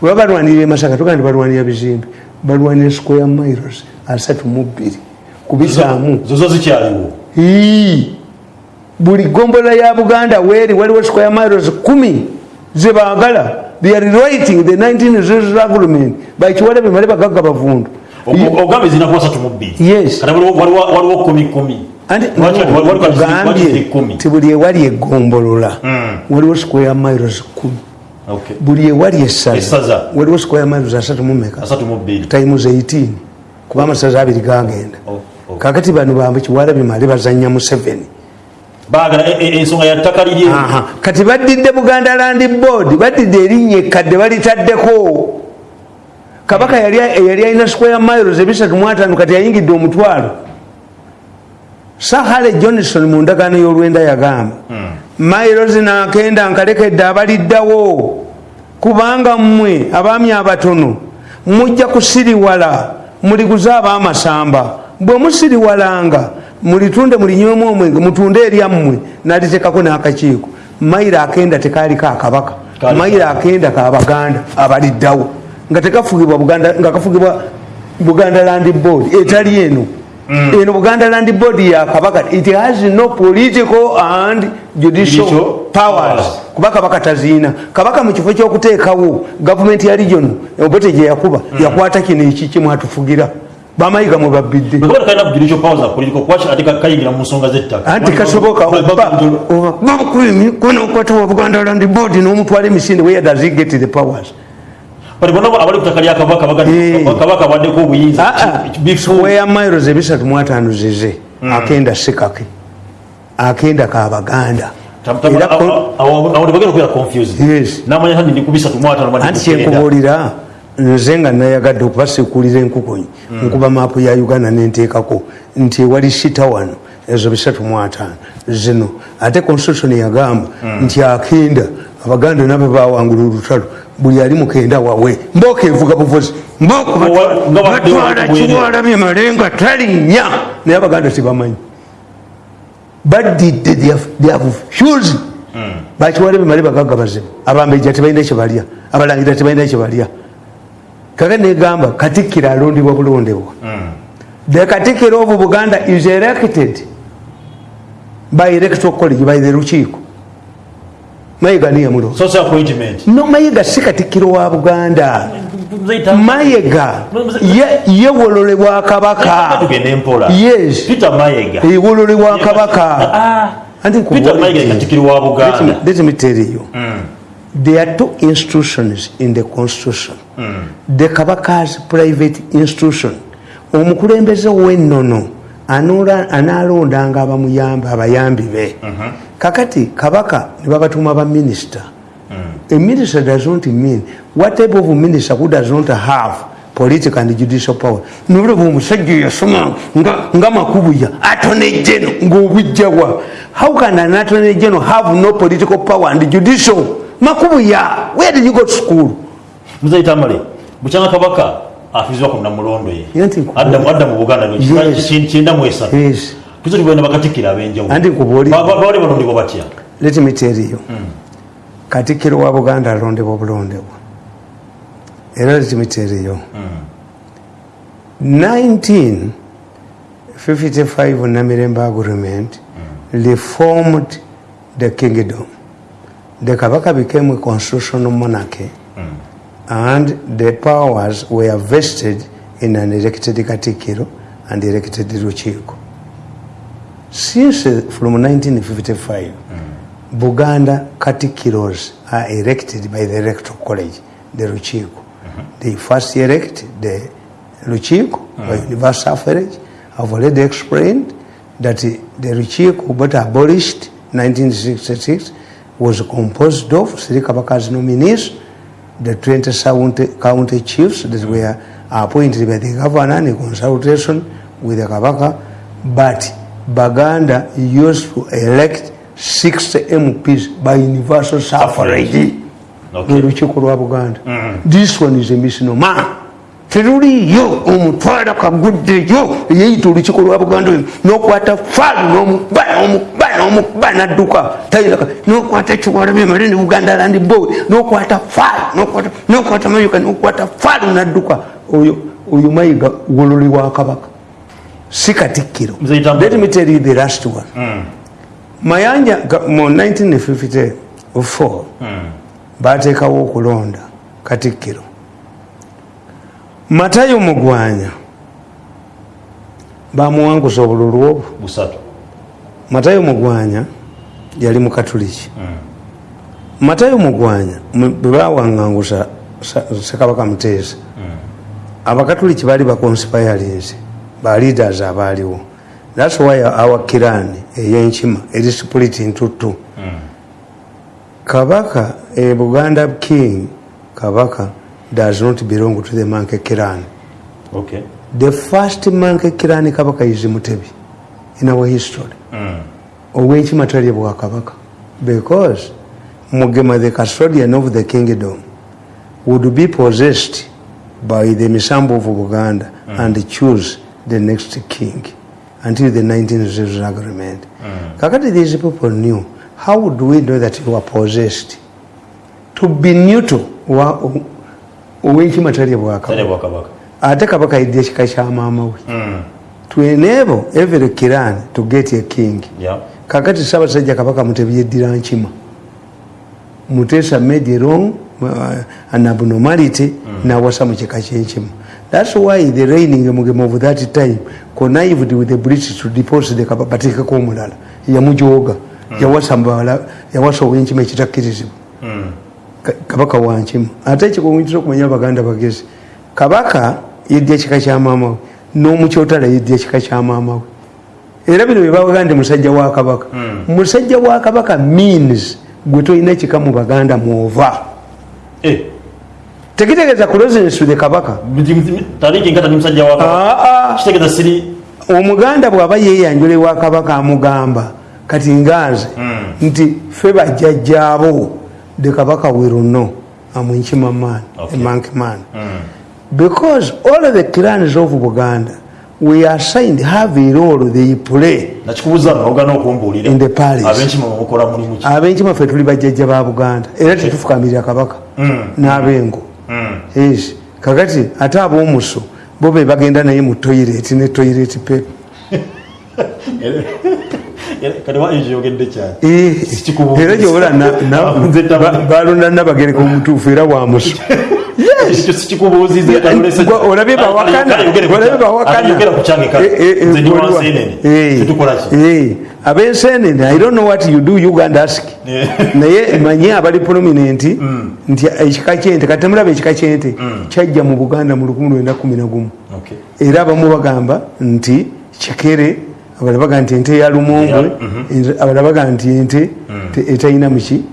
bweba balwanira emasaka toga nti balwanira bizimbe balwanira square miles asatu mu bbiri. Kubisaamu zozo zikyaliwo? Buli gombola ya buganda weri waliwo square miles kumi zebagala they are writing the 19 agreement bakiwala bemale bagagga bavundu. Ogambe zinakuwa satu mu bbiri. Yes. waliwo kumi kumi Anti Lwaki- no, waliwo kati- ogambye kati kumi. Ti buli ewali egombolola Mm. waliwo square miles kumi. Buli ewali Essaza. waliwo square miles asatu mumeka times 18 kuba amasaza abiri gagenda Oh, kakati bano bambe kiwala bimale bazanya mu 7 baagala e- e- ensonga ya ttaka lirye Aha. kati baddidde buganda land board baddidde erinnya ekkadde balitaddeko kabaka yali alina square miles ebisatu mu ataano kati yayingidde omutwalo sahale johnson mu ndagaano y'olwenda yagamba miles nakenda nkalekedde abaliddawo. Kubanga mmwe abaami abatono mujja kusiriwala muliguze ab'amasamba bwe musiriwalanga mulitunde mulinywemu omwenge mutunde eryammwe nalitekako n'akakiiko. Mayiro akenda tekaaliko akabaka. Kaali mayiro akenda kabaganda abaliddawo. Nga tekafugibwa buganda nga kafugibwa buganda land board etali eno eno buganda land board ya kabaka it has no political and judicial Judicial powers kuba kabaka taziina kabaka mu kifo kyokuteekawo gavumenti ya region obote gye yakuba yakwata kino eki kimwatufugira bamayiga mwe babbidde anti kasoboka kunokwata wa buganda land board n'omutwala emisinde where does he get the powers bali bonna abali ku ttaka lya kabaka Eh. kabaka abaddeko obuyinza bifu square miles ebisatu mu ataano zize akenda sikake. Akenda kabaganda anti kyenkubuulira nze nga nayagadde okubasekuulira enkukunyi nkuba maapu ya uganda nenteekako nti ewali sita wano ezo bisatu mu ataano. Zino. Ate constitution yagamba nti akenda abaganda nabo bawangula olutalo buli ali mukenda wawe mbooka evuga buvuzi mbooka Nga wa- nga wa- batwala nga wa- kiwala bimale nga talinnya. Naye abaganda tebamanyi badidde they have fused bakiwala bimale bagaga bazibu abambejja tebalina kyebalya abalangira tebalina kyebalya kaka negamba katikkiro alondebwa bulondebwa the katikkiro of buganda is elected by electoral college by the lukiiko mayiga social appointment. No mayiga si katikkiro wa buganda. Mayiga ye- ye wololebwa kabaka. Yes. Peter mayega. Ewololebwa kabaka. Ah, mayega wa Let me- tell you. There are two institutions in the constitution. The kabaka's private institution. Omukulembeze w'ennono anaalondanga abamuyamba abayambi be kakati kabaka ne babatuuma baminisita a minister does not mean what type of minister who does not have political and judicial power. Nolaba omusajja yasoma nga, nga makubuya atone geno ng'obujjawa how can an attorney general have no political power and judicial? Makubuya where did you go to school? Muzeyita male bukyanga kabaka afizibwa ku namulondo ye. Ye nti nkubuulire. adda mu- adda mu buganda Yes. kyenda mu tuzo tubona bakatikira ab'enjawulo Anti bali balondebwa batya let me tell you. Katikkiro wa buganda alondebwa bulondebwa era let me tell you. 1955 namirembe agreement reformed the kingdom. The kabaka became a constitutional monarchy and the powers were vested in an elected katikiro and elected lukiiko since from 1955 buganda katikkiros are elected by the electoral college the lukiiko mm-hmm. they first elect the lukiiko mm. by universal suffrage. I've already explained that the lukiiko but abolished 1966 was composed of three kabaka's nominees the 27 county, county chiefs that were appointed by the governor in consultation with the Kabaka, but Baganda used to elect 60 mps by universal suffrage. Okay. lwelukiiko lwa buganda. This one is a misnomer. Teruliyo omutwala kaguddeyo yeyita olukiiko lwa buganda oyo nokwata faalu nomukuba nomukuba nomukuba nadduka. Tayinaka nokwata kiwalabi male ne buganda land boy nokwata faalu nokwata- mayuka nokwata faalu nadduka. Oyo oyo mayiga wololi wa kabaka si katikkiro. Let me tell you the last one. Mayanja ga- mu 1954 bateekawo okulonda katikkiro. Matayo mugwanya. Bamuwangusa obululu obwo. Matayo mugwanya yali mukatuliki matayo mugwanya mwe- bwe bawaŋŋangusa Sa- sekabaka muteesa. Abakatuliki baali baconspirinze ba leaders abaaliwo. Thats why our kirani eyenkima eri split into two kabaka a buganda king kabaka does not belong to the manke kirani okay. The first manke kirani kabaka is mutebi in our history. Ow'enkima talye bwakabaka because mugema the custodian of the kingdom would be possessed by the misambo of buganda and choose the next king until the 1900 agreement. Kakati these people knew how would we know that you are possessed? To be neutral wa- ow'enkima talye tale bwakabaka ate kabaka yidde ekika kya maama we. To enable every kiran to get a king. Yeah. kakati sabasajja kabaka mutebi yeddira nkima. Mutesa made wrong uh, an abnormality nawasa mu kika kyenkima thats why the reigning mugema of that time connived with the british to depose the kabaka bateekeko omulala yamujoga yawasa mbala yawasa ow'enkima ekitakkirizibwa Ka- kabaka wankima ate ekikumitira okumanya abaganda bagezi kabaka yeddya ekika kya maama we n'omukyotala yeddya ekika kya maama we era bino byebawaga nti musajja wa kabaka. Musajja wa kabaka means gwe tolina kika mu baganda mwova Eh, tekitegeeza the kabaka. Kitegeeza siri. Omuganda bw'aba yeyanjula ewa kabaka amugamba kati ngaaze nti fe bajjajjaabo the kabaka will know amwenkima man monkey man. Because all the clans of buganda we assigned have a role they play In the ki? Abenkima ffe tuli bajjajja ba buganda era tetufukamirira kabaka n'abengo. yes kakati ate ab'omuso bo be bagenda naye mu toilet ne yogedde kyali? Eh, era gyobula na- na- Nze taba- ba- balonda nabagereka omutuufu era wamuso olabye bawakana ab'ensenene i don't know what you do uganda ask. Naye manye abali prominent nti ekika kyente kati temulaba ekika kyente kyajja mu buganda mu 1911 Okay. era abamu bagamba nti kikere abalala baga nti ente ya lumongo abalala baga nti ente te- etalina muki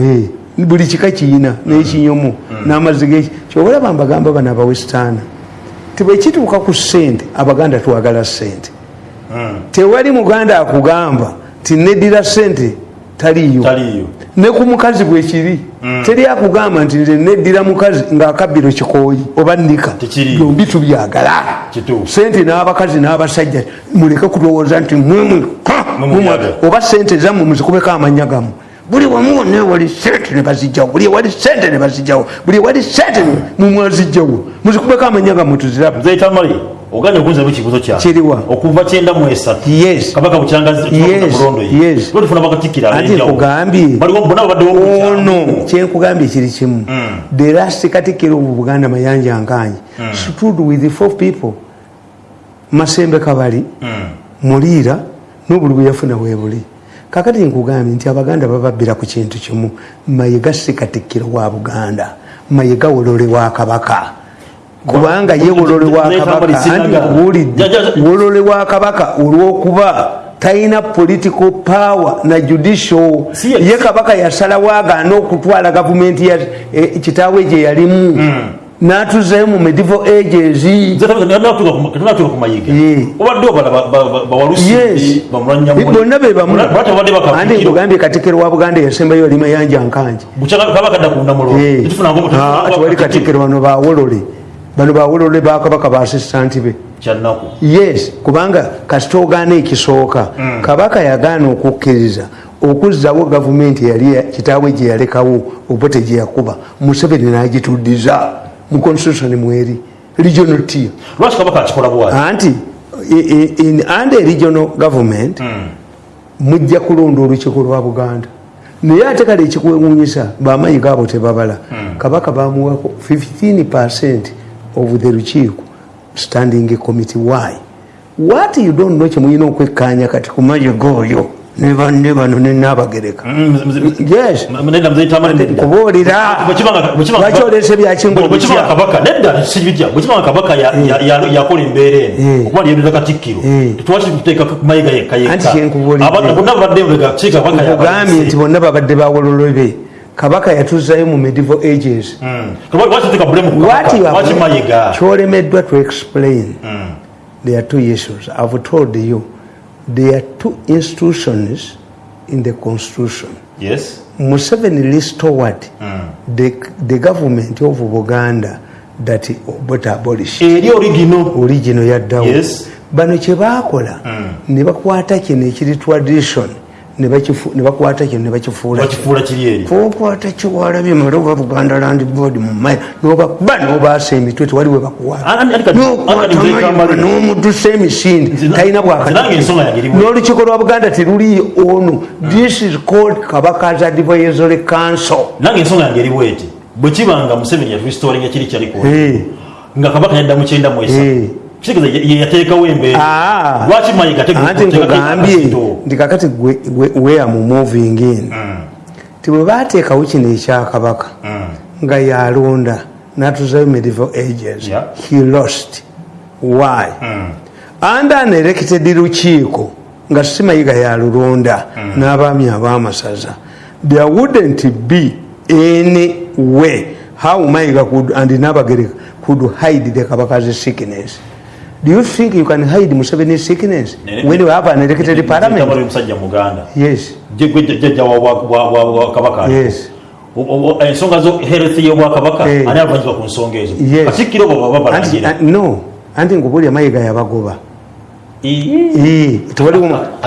Eh, buli kika kiyina n'ekinyomo n'amazzi geki kyobalaba mbagamba bano abawesitaana tibwekituuka ku ssente abaganda twagala ssente tewali muganda akugamba ti neddira ssente taliyo ne ku mukazi bwekiri teri akugamba nti nze neddira mukazi ng'akabbiro kikooyi oba nika Tekiriyo. byombi tubyagala. Sente n'abakazi n'abasajja muleke kulowooza nti mumwe- oba sente zammwe muzikubeko amanya gammwe buli wamu wonna ewali sente ne bazijjawo buli ewali sente ne bazijjawo buli ewali sente mumwazijjawo muzikubeko amanya gammwe tuziraba nze tamale oganye okunzamu ekibuzo kyange Kiriwa? okuva kyenda mu esatu. Yes. kabaka bukyagazi Yes, yes. tufuna bakatikira anti nkugambye. Baliwo bona bukyamu. ono kyenkugambye kiri kimu. The last katikiro mu buganda mayanja nkanyi. Stood with four people. Masembe kabali muliira n'obuli bwe yafuna bwebuli kakati nkugambye nti abaganda bababbira ku kintu kimu mayiga si katikkiro wa buganda mayiga wolole wa kabaka. Kubanga ye wolole wa kabaka anti nkuwulidde. Wolole wa kabaka olwokuba talina political power na judicial. Ye- kabaka yasalawo agaana okutwala gavumenti ya eh, kitaawe gye yalimu n'atuzayo mu medieval ages. Bonna be bamu babadde andi bakabikiro nkugambye katikiro wa buganda yasembayo oli mayanja nkanje kaba kadda ku ndamulo Eh. Ah, ati wali katikiro bano bawolole bano bawolole bakabaka ba asistanti be. Yes kubanga kasita ogaana ekisooka. Kabaka yagaana okukkiriza okuzzawo gavumenti eyali kitaawe gye yalekawo obote gye yakuba. Museveni n'agituddiza mu constitution mweri regional tier lwaki kabaka akikola bwati anti in under regional government mujja kulonda olukiiko lwa buganda. Naye ate kale ekikwewunyisa bamayi gaabo tebabala. Kabaka bamuwako 15 percent of the lukiiko standing committee. Why? What you don't know kyemulina okwekkanya kati ku mayiga oyo ne bano nenabagereka yes. kubuulira. Lwaki olese byakingo bwekibanga kabaka? Nedda sibijja bwekibanga kabaka ya- ya- ya- yakola embeera eno Eh. okuba lyereza katikkiro Eh. tetwaki tuteeka mayiga yekka Anti kyenkubuulidde. yekka bonna babadde mbega ki kabaka nti yatuzayo mu medieval ages. Mayiga? kyolemeddwa to explain there are two issues i've told you there are two institutions in the constitution. Yes. Museveni restored the, the government of buganda that obote abolished. Eri origino origino yaddawo Yes. bano kyebakola ne bakwata kino ekiri tradition ne bakifu- ne bakwata kino. Ne bakifuula bakifuula kiri eri kokwata kiwalabye mala oba buganda land board mumaya nobakuba nobaasa emitwe tewali we bakuwala. Nokwata mayiga nomudusa emisinde Nzina- talina nzina nange ensonga yange eri bwe- n'olukiiko lwa buganda teruli ono this is called kabaka's advisory council. Nange ensonga yange eri bweti bwe kibanga museveni yatulistoringa kiri kyaliko nga kabaka yadda mu kyenda esatu kitegeeza yateekawo embeera Ah. lwaki mayiga anti nkugambye nti kakati gwe- gwe- where mu moving in. Ti bwe bateekawo kino ekyakabaka nga yalonda natuzayo medieval ages he lost. Why? Under an elected lukiiko nga simayiga yalulonda n'abaami ab'amasaza. There wouldn't be any way how mayiga and nabagereka could hide the kabaka's sickness do you think you can hide museveni's sickness Ne- when you have an elected parliament omusajja muganda yes jjajja wa- wa- wa- wa- wa kabaka Yes. Ensonga zo health y'obwakabaka Eh. ani avanyizibwa ku nsonga ezo katikkiro bo baba anti uh, ngubulya mayiga yabagoba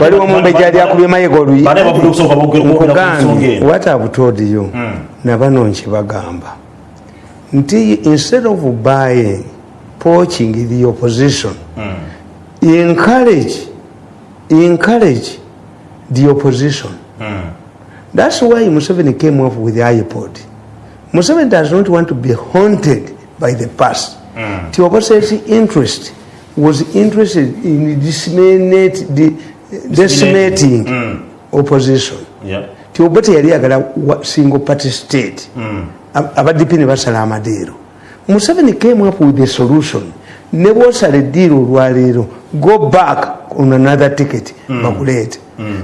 waliwo mumbejja ali akubye mayiga oluyi Bane bavuga okusooka boogera- boogera ku nsonga nkugambye eno. what I've told you nabano nkibagamba nti instead of buying poaching the opposition. Encourage encourage the opposition. That's why Museveni came up with the iPod Museveni does not want to be haunted by the past. The opposition interest was interested in disseminate the decimating opposition. Yeah. ti obote yali yagala wa- single party state. Ab- abadipi ne basala amadeero museveni came up with a solution. Ne bwosala eddiiro olwaleero go back on another ticket. Bakuleete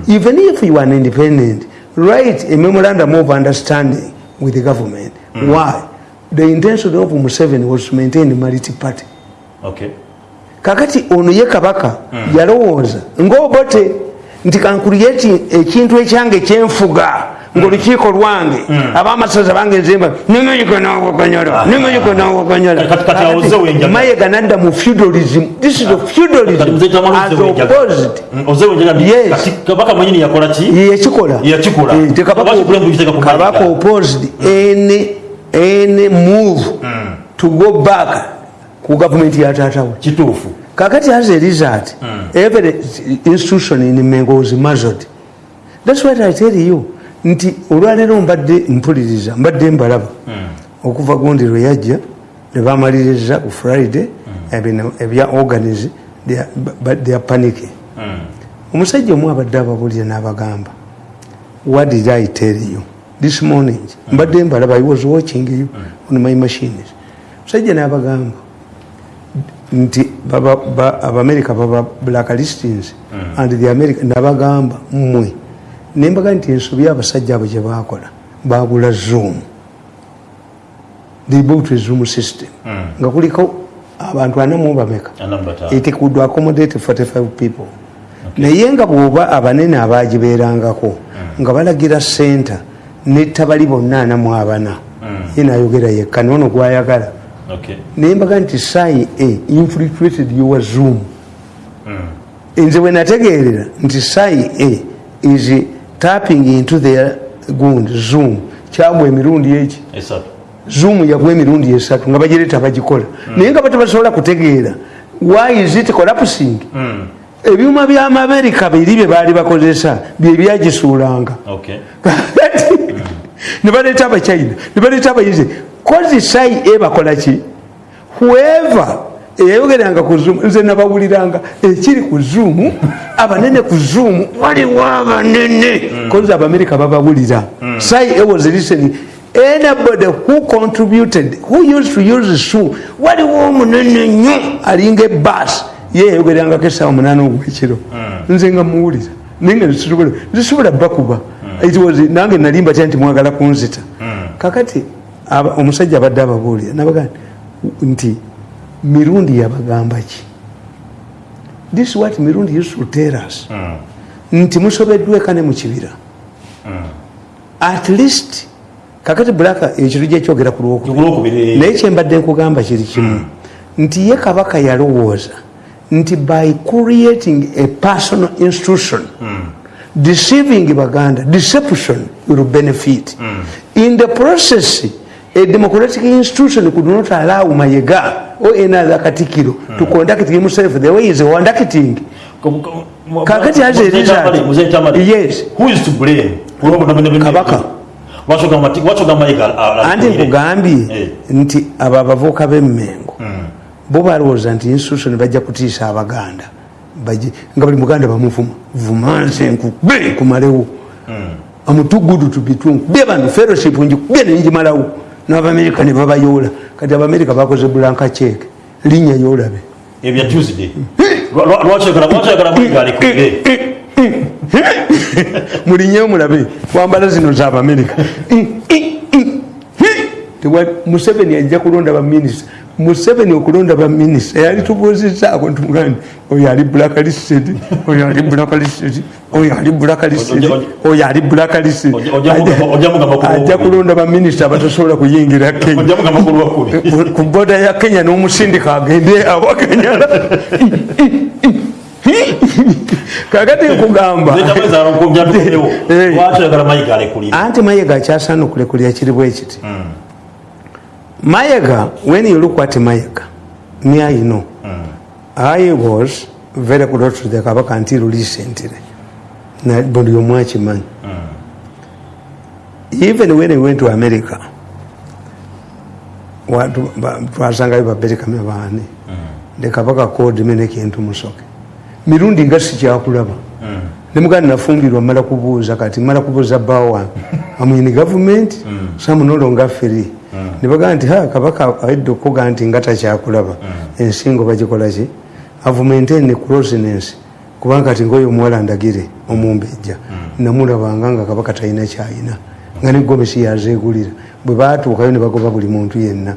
even if you are an independent write a memorandum of understanding with the government. Why? The intention of museveni was to maintain multi party. Okay. kakati ono ye kabaka yalowooza ngaobote nti kankuliyeti ekintu ekyange kyenfuga ngaolukiiko lwange abamasaza bange nzemba nimayika nawakanyala nimayika nawakanyala Kati- kati awoze wenjaga. mayega nadda mu feudalism. This is a Kati feudalism muzeeyi Tamalu as Ozze wenjaga. opposed. Mm, Ozze wenjaga ndi- Yes. kati kabaka mwenyini yakola ki yekikola Yakikola. Eh, te kabaka- Lwaki Bulembu yiteeka ku kabaka Mayiga? opposed any any move to go back ku gavumenti yataatawe kituufu kakati as a result every institution in mengo was muzzled that's what i tell you nti olwaleero mbadde mpuliriza mbadde mbalaba. Okuva gundi lwe yajja ne bamaliriza ku friday ebino ebya but they are panicking. Omusajja omu abadde ababulira n'abagamba what did i tell you this morning? Mbadde mbalaba i was watching you on my machines. Omusajja n'abagamba nti abamerika baba blacklistings and the america nabagamba mmwe nembaga nti ensobi abasajja abo gye bakola bagula zoom. They built a zoom system nga kuliko abantu anamu bameka? It could accommodate 45 people. Naye nga bwoba abanene abagibeerangako nga balagira center nettabali bonna anamu abana. Ye nayogera yekka noono gwayagala. Naye mbaga nti sai a infiltrated your zoom. Nze bwe nategeerera nti sai a is tapping into their gund zoom. Kyagwa emirundi esatu. Zoom yagwa emirundi esatu nga bagireta bagikola. Naye nga batabasobola kutegeera why is it collapsing? Ebyuma byamamerika biri bye baali bakozesa byebyagisuulanga okay. Nebaleeta abachina nebaleeta abayizi. Kozi sai e bakola ki? Whoever eyayogeranga ku zoom nze nabawuliranga. Ekiri ku zoom abanene ku zoom waliwo abanene. Kozi abamerika babawulira. Sai e was listening anybody who contributed who used to use zoom waliwo omunene nnyo alinga ebas ye yayogerangako esawa munaana ogwekiro. Nze nga muwulira. Naye nga nzisobola bakuba nange nalimba tya nti mwagala kunzita. Kakati omusajja abadde ababuulira nabaga nti mirundi yabagamba ki? This is what mirundi used to tell us. Nti musobeddwa eka ne mu kibira. At least kakati bulaka ekiro gyekyogera ku lwokubiri. Naye kyembadde nkugamba kiri kimu. Nti ye kabaka yalowooza nti by creating a personal institution deceiving baganda deception will benefit. In the process a democratic institution could not allow mayega or any other katikiro to conduct himself the way he is conducting. Kakati has a result. Yes. who is to blame? Kabaka. wachoga mayiga anti nkugambye nti abo abavuuka b'emmengo bo balowooza nti institution bajja kutiisa abaganda. Nga buli muganda bamuvuma vumanse nkube kumalewo. Amutugudu tubitu nkubye bano fellowship njikubye nenjimalawo n'abamerika ne babayoola. Kati abamerika bakoze bulanka ceke linnya yolabe ebya tuesday. Mulinyeyo mulabe wambala zino zabamerika museveni ajja kulonda baminisita museveni okulonda baminisita yali tubuuzizaako ntumugani oyo ali blacklisted oyo ali blacklisted oyo ali blacklisted oyo ali blacklisted ajja kulonda baminisita abatasobola kuyingira kenya ku boda ya kenya n'omusindika agende awakanyala kakati nkugamba Eh. mayiga anti mayega akyasaana okulekulira kiri bwe kiti mayega when you look at mayega me i know. I was very close to the kabaka until recently Na- buli omu akimanyi even when he went to america watu- ba- twasangayo baberekame baani ne kabaka code me nekintu musoke. Mirundi nga sikyakulaba nemugandi nafumbirwa mala kubuuza kati mala kubuuza bbawa wange amwini gavumenti samunolonga feri nebagaa nti ha kabaka aidde okuga nti nga takyakulaba ensingo bagikola ki? Avumentene closeness. Kubanga kati ngaoyo omuwala ndagire omumbejja. Namulabanga nga kabaka talina kyayina. Nga ne gomesi yazegulira bwe batuukayo ne bagoba buli muntu yenna.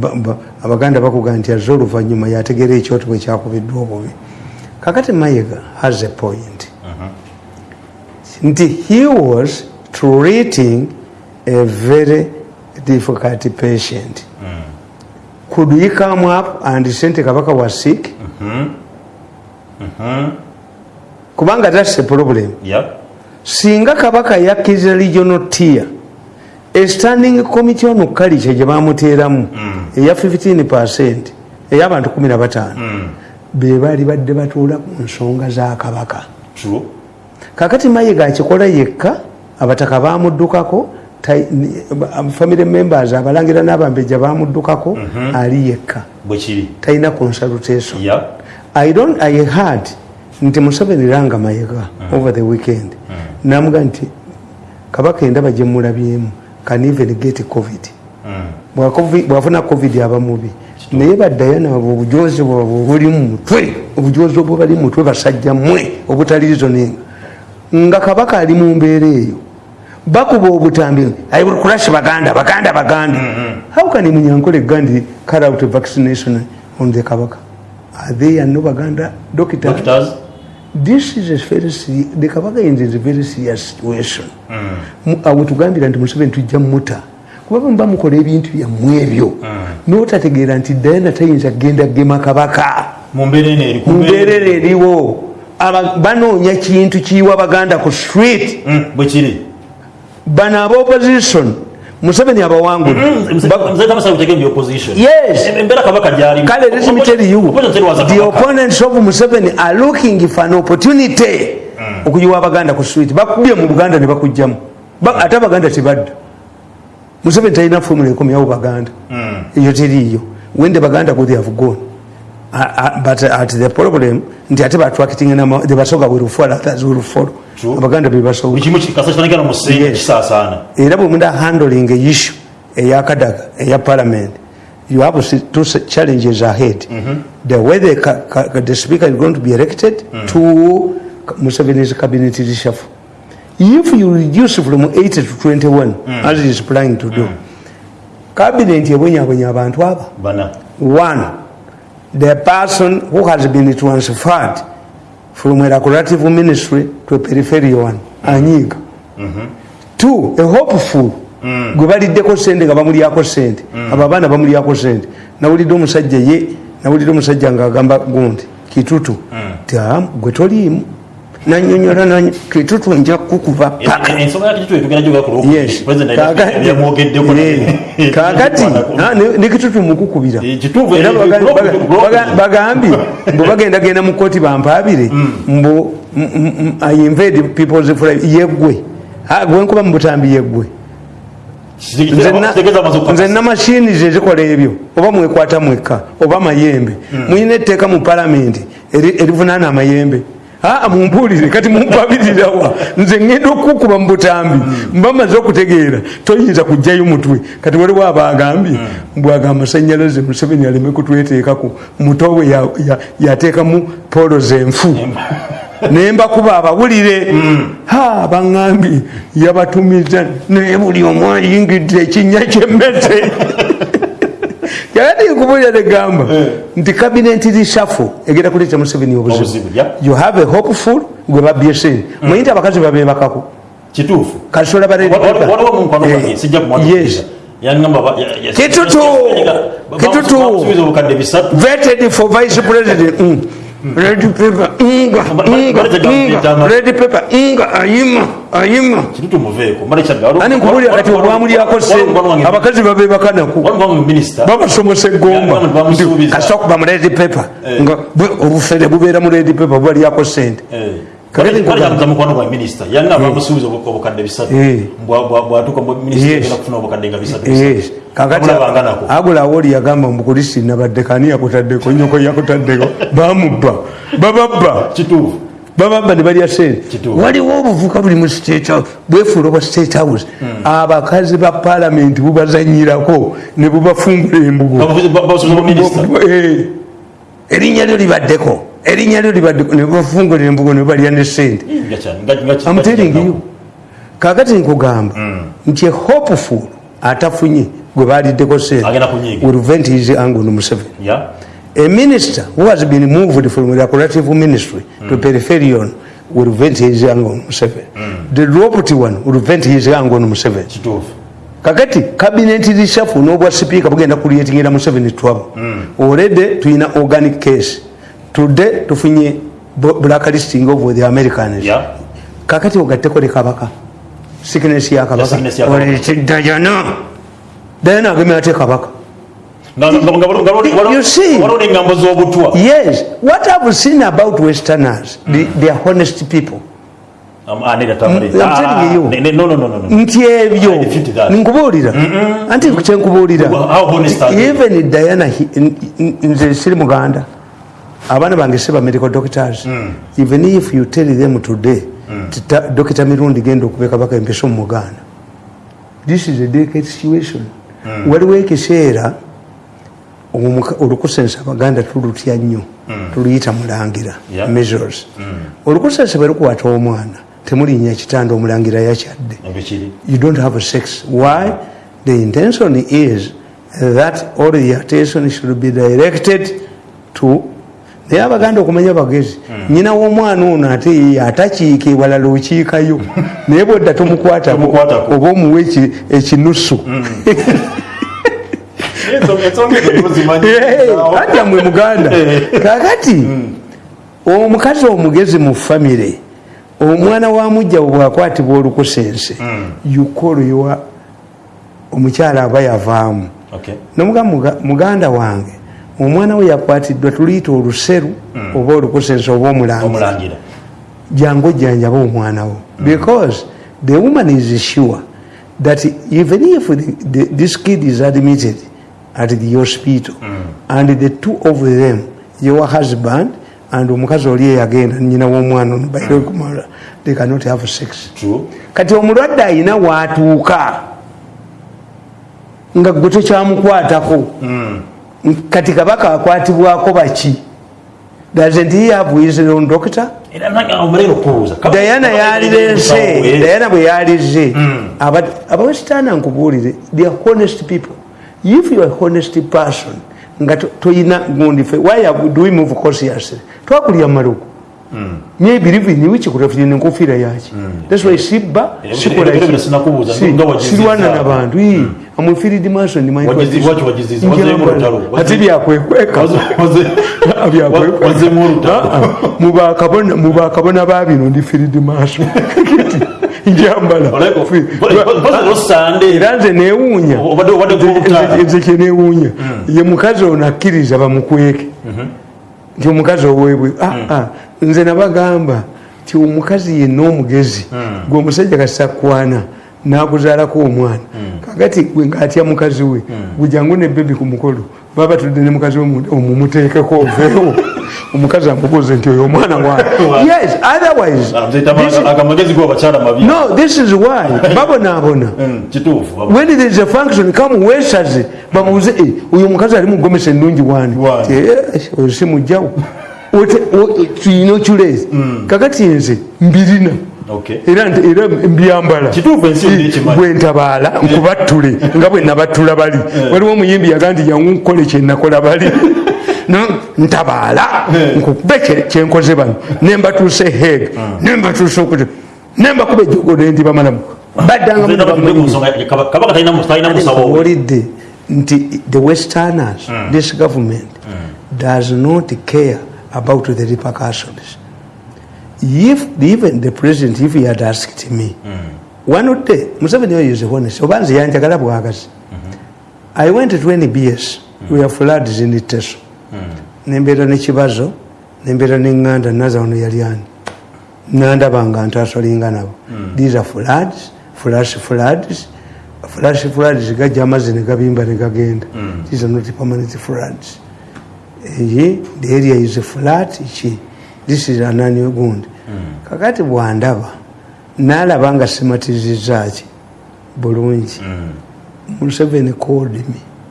Ba- abaganda bakuga nti azze oluvannyuma yategeera ekyoto bwe kyakubiddwa obubi. Kakati mayega has a point. Nti he was treating a very difficult patient. Could he come up and sente kabaka was sick? Kubanga that's a problem. Yeah. singa kabaka yakkiriza regional tier a standing committee on culture gye bamuteeramu eya 15 percent ey'abantu 15 be baali badde batuula ku nsonga za kabaka. True. kakati mayiga akikola yekka abataka bamuddukako family members abalangira n'abambejja bamuddukako ali yekka. Talina consultation. Yeah. I don't, I heard nti museveni langa mayiga over the weekend. Namuga nti kabaka endaba gyemulabyemu can even get covid. Bwa COVID- bwafuna covid aba mubi. Naye baddayo nabo obujozi bwabwe obuli mu mutwe obujozi obwo bali mu mutwe basajja mmwe obutali reasoning nga kabaka ali mu mbeera eyo bakuba obutambi. I will crush baganda baganda baganda how can munyankole gandhi cut out vaccination on the kabaka? Are they and no baganda? Doctors? Doctors. This is a very serious, the kabaka is in a very serious situation. Mu- awo tugambira nti museveni tujja muta kuba bwe muba mukola ebintu byammwe ebyo. N'otategeera nti dayana tayinza kgenda gema kabaka. Eno mumbeerera eriwo. Banoonya kintu kiyiwa baganda ku street. Mm, bwe kiri bano aba opposition. Museveni kabaka kale let me tell you. The opponents of museveni are looking for an opportunity. Okuyiwa abaganda ku swit bakubye mu buganda ne bakugjamu Ba- ate abaganda tebadda museveni talina fomula ekomyawo baganda eyo teriiyo wende baganda go they have gone Uh, uh, but at the problem nti ate batwakiting the basoga will fall others will True. abaganda buli bebasoga kimu kasakyanagala mu Yes. kisaasaana era bwe munda handling a issue eyakadaga eya parliament. You have two challenges ahead. The way the, ca- ca- the speaker is going to be elected to museveni's cabinet reshuffle if you reduce from 80 to 21 as he is planning to do cabinet ebonyabonya abantu aba. One the person who has been transferred from a recreative ministry to a peripheral one anyiga two a hopeful. Gwe baliddeko sente nga bamulyako sente. Abo abaana bamulyako sente. Nawulidde omusajja ye nawulidde omusajja ngaagamba gundi kitutu. Ti "Ah, gwe toliimu nanyonyola nanyo kitutu nja kukuba paka ensonga yakikitu etugenda gyoga ku Yes. president Kaakati- yamwogeddeko Eh, kaakati ah, ne- ne kitutu mukukubira. Eh, Era eh, bagambye mbu bagenda genda mu kooti bampaabire mbu m- m- m- I invade people's yeggwe. Ah, gwe nkuba mu butambi yeggwe. Nze namashini zezikola ebyo. Oba mwekwata mwekka oba mayembe. Muyina etteeka mu palamenti eri- erivunaana amayembe aa mumpulire kati mumpabirirawa nze ngenda okukuba mu butambi mba maze okutegeera. Toyinza kugjayo mutwe. Kati waliwo abagambye mbwaga amasanyalaze museveni aleme kutweteekako mutowe ya- ya- yateekamu polo zenfu. Nembakuba abawulire. Ha baŋŋambye yabatumiza naye buli omu ayingidde ekinnya kyemmese yali nkubulira negamba nti kabineti rishafu egenda kuleeta museveni obuzibu you have a hopeful gwe babbye sente manyi nti abakazi babebakako kituufu kasola waliwo mukwano gwange sijja kumwatukiza yangamba ba- ya- ya- Kitutu! Kitutu! vetted for vice president mm. Red paper nga Ba- ba- nga baleta gamuyita ama- nga red paper nga ayima ayima. Kitutu muveeko mala kyadde ani nkubulira kati obwamulyako sente abakazi babebakanaku waliwo minisita babasomesa egomba Yali bamusuubiza. kasita kuba mu red paper Eh. nga bwe obufere bubeera mu red paper bubalyako sente. Kakati nkugamba- mukwano gwa minisita yanga bamusuubiza obu- obukadde bisatu. Eh. Bwa- bwa- bwatuuka mu minisita Yes. agenda kufuna obukadde nga bisatu Yes. bisatu kakati Bamulabanga nako. agulawo oli yagamba mukulisi nabadde kani yakutaddeko nyoko yakutaddeko bamubba bababba. Bababba ne balya sente waliwo obuvuka buli mu state bwefuula obwa state house. Abakazi ba palamenti bubazanyirako ne bubafungula embugo. Eh, erinnya lyo libaddeko. Erinnya lyo libaddeko ne bubafungula embugo ne balya ne sente telling you. kakati nkugamba nti a hopeful atafunye gwe baliddeko sente. Agenda kunyiiga. will vent his anger on Museveni a minister who has been moved from the cooperative ministry to peripheral will vent his anger on Museveni the dropped one will vent his anger on Museveni kituufu. Kakati kabineti rishafu n'obwa sipiika bugenda kulietingira Museveni trouble already tuyina organic case. Today tufunye blacklisting of the Americans. Yeah. kakati ogatteko ne kabaka. Sickness ya kabaka. Sickness ya kabaka. oleetedda jana dayana agemye ate kabaka Nga- nga- nga- nga- nga- nga- You see? waliwo n'engambo z'obutwa yes what i've seen about westerners they, they are honest people Um, ah, nedda tamale. Mm, I'm telling you. Ah, ne- ne- no, no, no, no, no. nti ebyo I defeat that. nkubuulira anti kyenkubuulira How honest are they? even diana he- n- n- nze siri muganda abaana bange si ba medical doctors even if you tell them today tita- dokita mirundi genda okubeka baka empeso mu muganda this is a delicate situation waliwo ekiseera olukusensa abaganda tulutya nnyo tuluyita mulangira measures olukusensa bwe lukwata omwana temulinnya kitanda omulangira yakyadde you don't have sex. Why? The intention is that all the attention should be directed to naye abaganda okumanya bagezi nyina w'omwana ono ate ye atakiika ewalala okiikayo naye bwedda tomukwatako oba omuwa eki- ekinusu atya mwe muganda. Kakati omukazi omugezi mu famire omwana wa mujja bwakwatibwa olukusense yukolowa omukyala aba yavaamu. Okay. nomuga muga- muganda wange omwana we yakwatiddwa tuluyita oluseru oba olukusense oba omulangira. Omulangira. Jangu ojjanjaba omwana wo. Because the woman is sure that even if the, the, this kid is admitted at the hospital. And the two of them your husband and omukazi oli eyagenda nyina w'omwana ono bairekumala they cannot have sex. Kati omulwadde ayina waatuuka nga gwe tokyamukwatako kati kabaka akwatibwako baki? Doesn't he have his own doctor. Dayana yalirense dayana bwe yalize abawesitaana nkubuulire they are honest people if you are honest person nga to- toyina gundi fe why have- do we move cautiously twakulya maluku nye believe in which kurafine nkofira yaki that's why sibba sikola ebyo ki- bino sinakubuuza, si- nga wagiziza. sirwana nabantu ii amufiridi maso ni Wagizi- waki wagiziza? Wazeemu olutalo? ati byakwekweka wazemu olutalo mubakabona babino ndi firidi maaso njambala osande era nze newuunya nze kyenewuunya ye mukazi ono akkiriza bamukweke. Nti omukazi owebwe Ah, ah, nze nabagamba ti omukazi yenna omugezi gwe omusajja kasakwana nakuzaalako omwana. Kakati gwe ngaatya mukazi we gujangu ne bebi ku mukolo baba tudde ne mukazi we omumuteekeko oveewo omukazi amubuuze nti oyo omwana wange yes otherwise mabi no this is why babonaabona. Mm, kituufu when there is a function come wesaze bamubuze "Eh, oyo omukazi ali mugomesa ennungi wani. Ti, "Eh, oyo si mujjawo tuyina okyuleezi kakati nze mbirina. Okay. era mbyambala. Kituufu ensi yonna ekimanyi. bwe ntabaala nkubattule nga bwe nabattula bali. Waliwo omuyimbi yaga nti jangu nkole kyenakola bali ntabaala nkukube kye- kyenkoze bano. Nembatuuse heg nembatuuse okuti nembakuba ejogo nendibamalamu bamalamu owulidde nti the westerners this government does not care about the repercussions. If even the president if he had asked me one day museveni oyo is honest oba nze yanjagala bwagazi i went to nbs mm. we are floods in teso nembeera nekibazo nembeera neŋŋanda naza ono yali ani? Nandabanga ntasolinga nabo. These are floods flash floods flash floods gajja amazzi negabimba negagenda these are not permanent floods. Eye the area is flat ki? This is anani ogundi kakati bwandaba nalaba nga simatizizaki bulungi. Museveni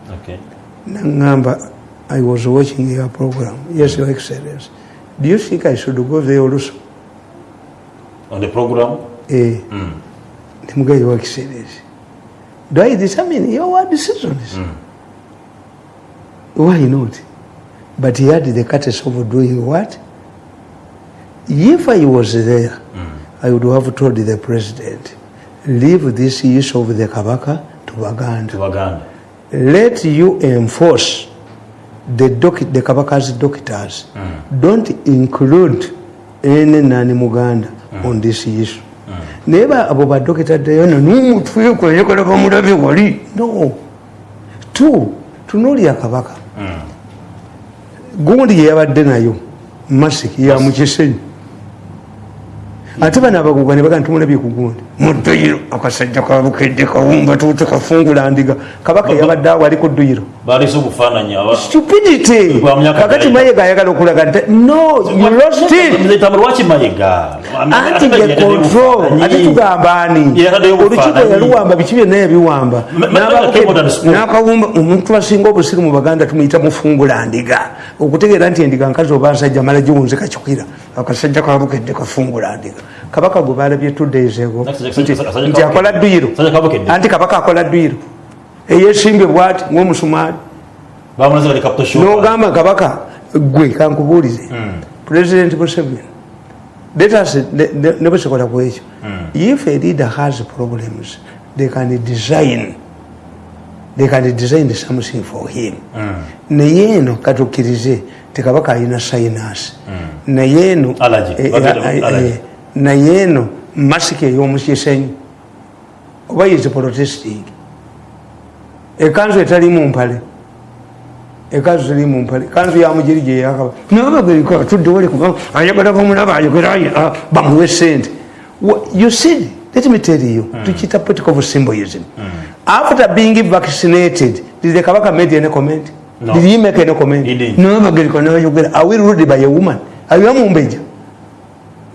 Okay. naŋŋamba i was watching your program. Yes your excellence do you think i should go there also? On the program? Eh. Hmm. Ndimuga your excellence do i determine your decisions hmm. why not? But he had the courtesy of doing what? If i was there hmm. i would have told the president leave this issue of the kabaka to baganda. Tubaganda let you enforce the, doc, the kabaka's doctors don't include any nani muganda on this issue. Naye ba- abo badokita dayona nomutwekoyekola bamulabe wali? No. Tu tunuulya kabaka. Gundi yeyabadde nayo masiki ya mukisenyi ate bano abaguga ne baga ntumulabye ku gundi muduyiro akasajja kabukedde kawumba tuute kafungula ndiga kabaka yabadde awo ali ku dduyiro stupidity kakati mayega ayagala okulaga nti no anti the control ate tugamba ani Yataddeyo olukiiko yaluwamba biki byonna yabiwamba n'akawumba omuntu asinga obusiru mu baganda tumuyita mufungula ndiga okutegeera nti endiga nkazi oba nsajja mala giwunze kakikira akasajja kabukedde kafungula ndika kabaka gwe balabye kasajja nti akola dduyiro anti kabaka akola dduyiro eyesimbye bwati ngaomusumaali nogamba kabaka gwe kankubuulize. Hmm. president museveni letas ne bwesekola ku ekyo Hmm. if a leader has problems they can design they can design something for him. Hmm. naye eno katukkirize tekabaka alina sinus. Naye eno Hmm. Eh, eh, eh, naye eno masiki ey'omukisenyi oba is protesting ekanzu etali mu mpale. Ekanzu teri mu mpale. Kanzu ya mugeri gye yakaba nabagerika tudde wali kuba ayagala bamulaba ayogera ah, bamuwe sente. You see let me tell you. Tukita political symbolism after being vaccinated did the kabaka made any comment No. did he make any comment He didn't. nabagerika nayogera are we ruled by a woman? Are you mumbeja?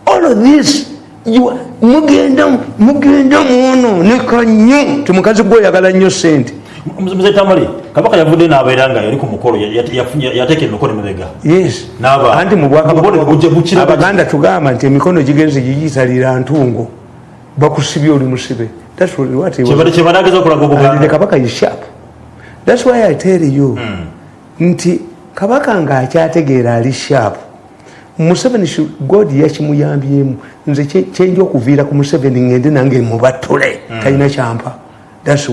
All of this you are- mugenda mugenda muono nekanyo ti mukazi gwoyagala nnyo sente. Muze tamale kabaka yavudde n'abeera nga yali ku mukolo ya- ya- ya- yateeka emikono emabega yes. N'aba- anti mu Obubonero bujja bukira bwakabaganda tugamba nti emikono gigenze gigiyitalira ntungo. Bakusibye oli musibe. That's what- he was- And the obuganda kabaka is sharp thats why i tell you nti kabaka ngaakyategeera ali sharp museveni god yakimuyambyemu nze kye- kyenja okuviira ku museveni ngende nange mubatule talina kyampa thats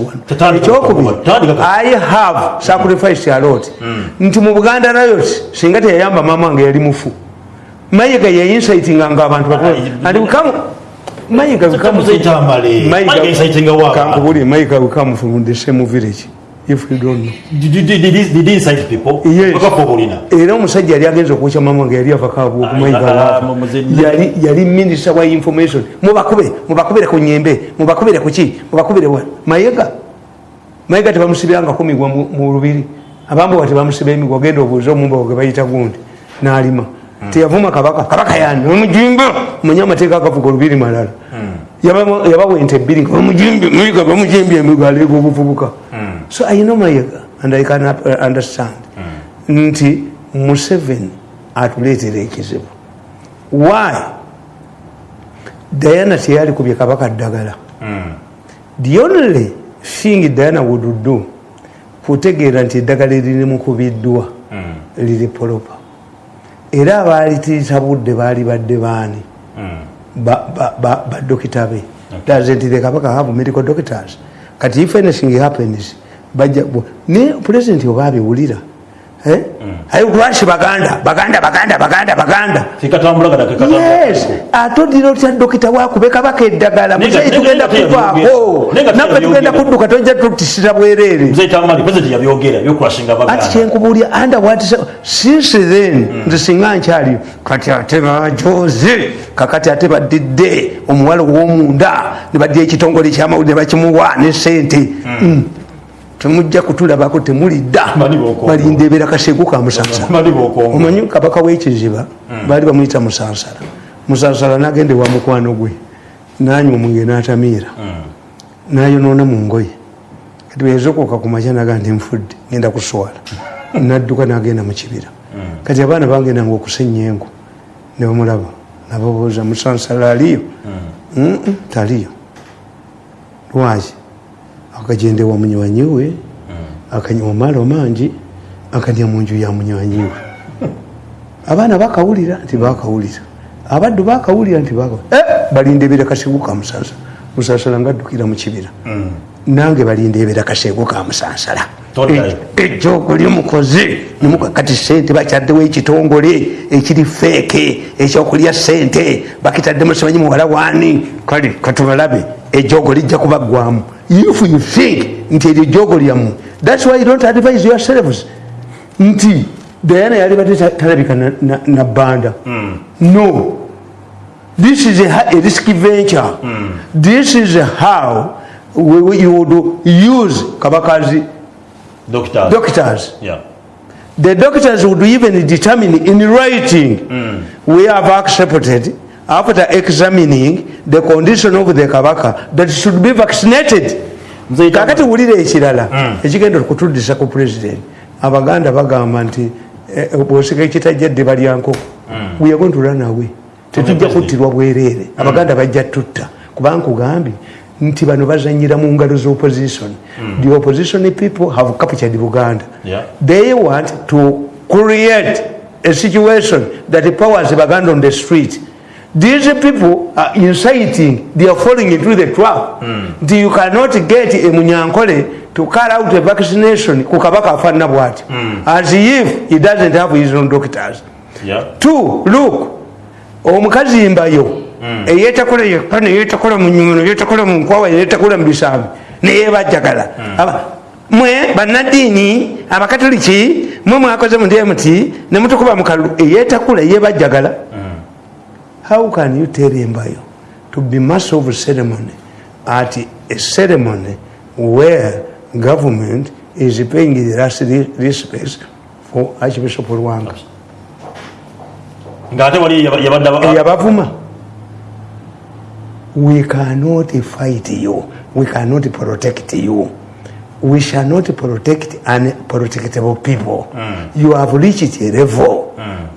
ekyokubiri i have sacrifice a lot nti mu buganda riot singa teyayamba mama wange yali mufu mayiga yeinsitinganga abantu Ah, and we come mayiga we come Muze tamale Mayiga incitinga wa kankubuli mayiga we come from the same village if you don't know Did- did- did- did- did he incite people. Yes. Paka obulina era omusajja yali agenza okwokya mama wange yali avakabwa Ah, okumayiga muze- yali yali minisita wa information. Mubakube mubakubire ku nyembe mubakubire kuki mubakubire wa? Mayiga mayiga tebamusibirangako migwa mu lubiri. Abambowa tebamusiba emigwa genda obuuze omumbowa ge bayita gundi. N'alima. Teyavuma kabaka. Kabaka yani omujimba manye amateeka agavuga olubiri malala. Yaba- yabawa ente ebbiri nga bamujimbe mayiga bamujimbe emigwa aleega obuvubuka so i know mayiga and i can uh, understand. Nti museveni atuleetera ekizibu. Why? Diana teyalikubye kabaka ddagala. The only thing diana would do kutegeera nti eddagala eririmukubiddwa liri polopa. Era abalitiisa budde baali badde baani? Badokita be. Does nti the kabaka have medical doctors. Kati if anything happens bajja ne president oba abiwulira? Eh? ayi lwaki baganda? Baganda baganda baganda baganda. Ate odira otya dokita wakube kabaka eddagala. Muzeyi tugenda kuvaako naffe tugenda kudduka tojja tutisira bwereere ati under what since then nze singa nkyaliyo kati ate bajoze kakati ate badidde omuwala ow'omunda ne badya ekitongole kyamawulire bakimuwa ne sente Mm. Temujja kutulabako temulidda balindebera kasegu ka b'okongo. omanyi kabaka w'ekiziba? Baali bamuyita musansala. Musansala nagende wa mukwano gwe. Nanywa omwenge n'atamiira. Nayonoona mu ngoye. Kati bweyazokoka ku makya naga nti nfudde ngenda kuswala. Nadduka nagenda mu kibira. Kati abaana bagendanga okusenya enku ne bamulaba. Nababuuza musansala aliyo? "Mm-mm, taliyo. Lwaki akagende wa munywanyi we akanywa maalo mangi akadya mu nju ya munywanyi we. Abaana bakawulira nti bakawulira. Abaddu bakawulira nti Eh, balindebera kasegu ka musansala musansala ngaddukira mu kibira. Nange balindebera kasegu ka musansala. Toddayo. ejjoogo lyomukoze nemuka kati sente bakyaddewo ekitongole ekiri feeke ekyokulya sente bakitaddemu simanyi muwala waani kale katubalabe ejjoogo lijja kubaggwamu if you think nti eryo jogo lyammwe thats why you don't advise yourselves. Nti diana yali badde ta- talabika na- na- na mm. no. This is a, a risky venture. Mm. this is how we, we, you would use kabakazi doctors. doctors. Yeah. The doctors would even determine in writing. Mm. we have accepted after examining the condition of the kabaka that should be vaccinated. Kakati wulira ekirala ekigenda okutuddisa ku president. Abaganda bagamba nti eh, bwosika ekitajja ddiba lya nkoko we are going to run away tetujja kuttirwa bwereere. Abaganda bajja tutta. Kuba nkugambye nti bano bazanyira mu ngalo z'opposition. The opposition people have captured buganda. They want to create a situation that powers baganda on the street these people are inciting they are falling into the trap. Nti you cannot get a munyankole to carry out a vaccination ku kabaka afaanana bwati. As if he doesn't have his own doctors. Yeah. two look omukazi mbayo eyetakula yekka neyetakula mu nyumo neyetakula mu nkwawa neyetakula mu bisambi neyebajjagala Aba- mwe bannaddiini abakatoliki mwe mwakoze mu dmt nemutukuba mukalu eyetakula yebajjagala how can you tell embayo to be master of ceremony at a ceremony where government is paying the last re- respects for archbishop rwanga ng'ate wali yaba- yabadde aba- eyabavuma we cannot fight you. We cannot protect you we shall not protect unprotectable people. You have reached a level.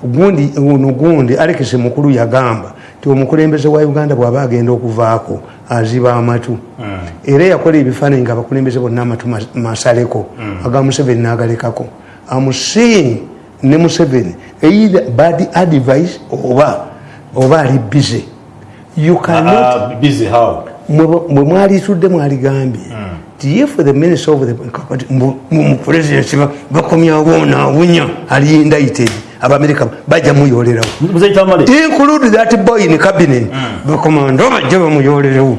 Gundi ono gundi alex mukulu yagamba ti omukulembeze wa uganda bw'aba agenda okuvaako aziba amatu. Era yakola ebifaananyi nga abakulembeze bonna amatu mas- masaleko. Aga museveni n'agalekako. Amuseeing ne museveni either bad advice oba oba ali busy. You cannot Ah, how? Mwe mwe mwalitudde mwaligambye ti if the minister of the kakati mu- presidency ba- bakomyawo naawunya ali indicted abamerika bajja muyolerawo muzeyi include that boy in cabinet. Bakomando bajja bamuyolerewo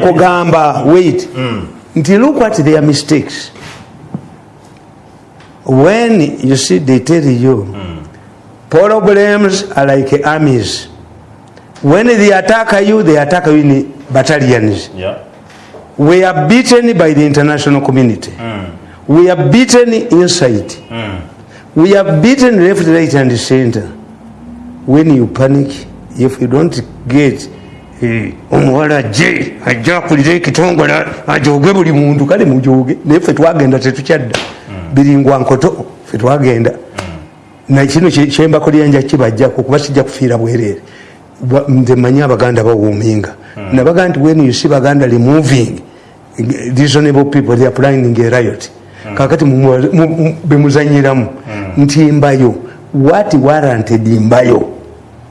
kugamba wait. Nti look at their mistakes when you see they tell you problems are like armies. When they attack you they attack you in battalions. Yeah. We are beaten by the international community. We are beaten inside. We are beaten left right and center. When you panic if you don't get eh, omuwala je ajja akulira ekitongole ajoge buli muntu. Kale mujoge naye ffe twagenda tetukyadda. Biringwa nkoto ffe twagenda. Nakino kyembako lyanja kibajjako kuba kijja kufiira bwereere. Nze manyi abaganda bawuuminga nabaga nti when you see baganda removing reasonable people they are planning a riot kakati bemuzanyiramu nti mbayo what warranted mbayo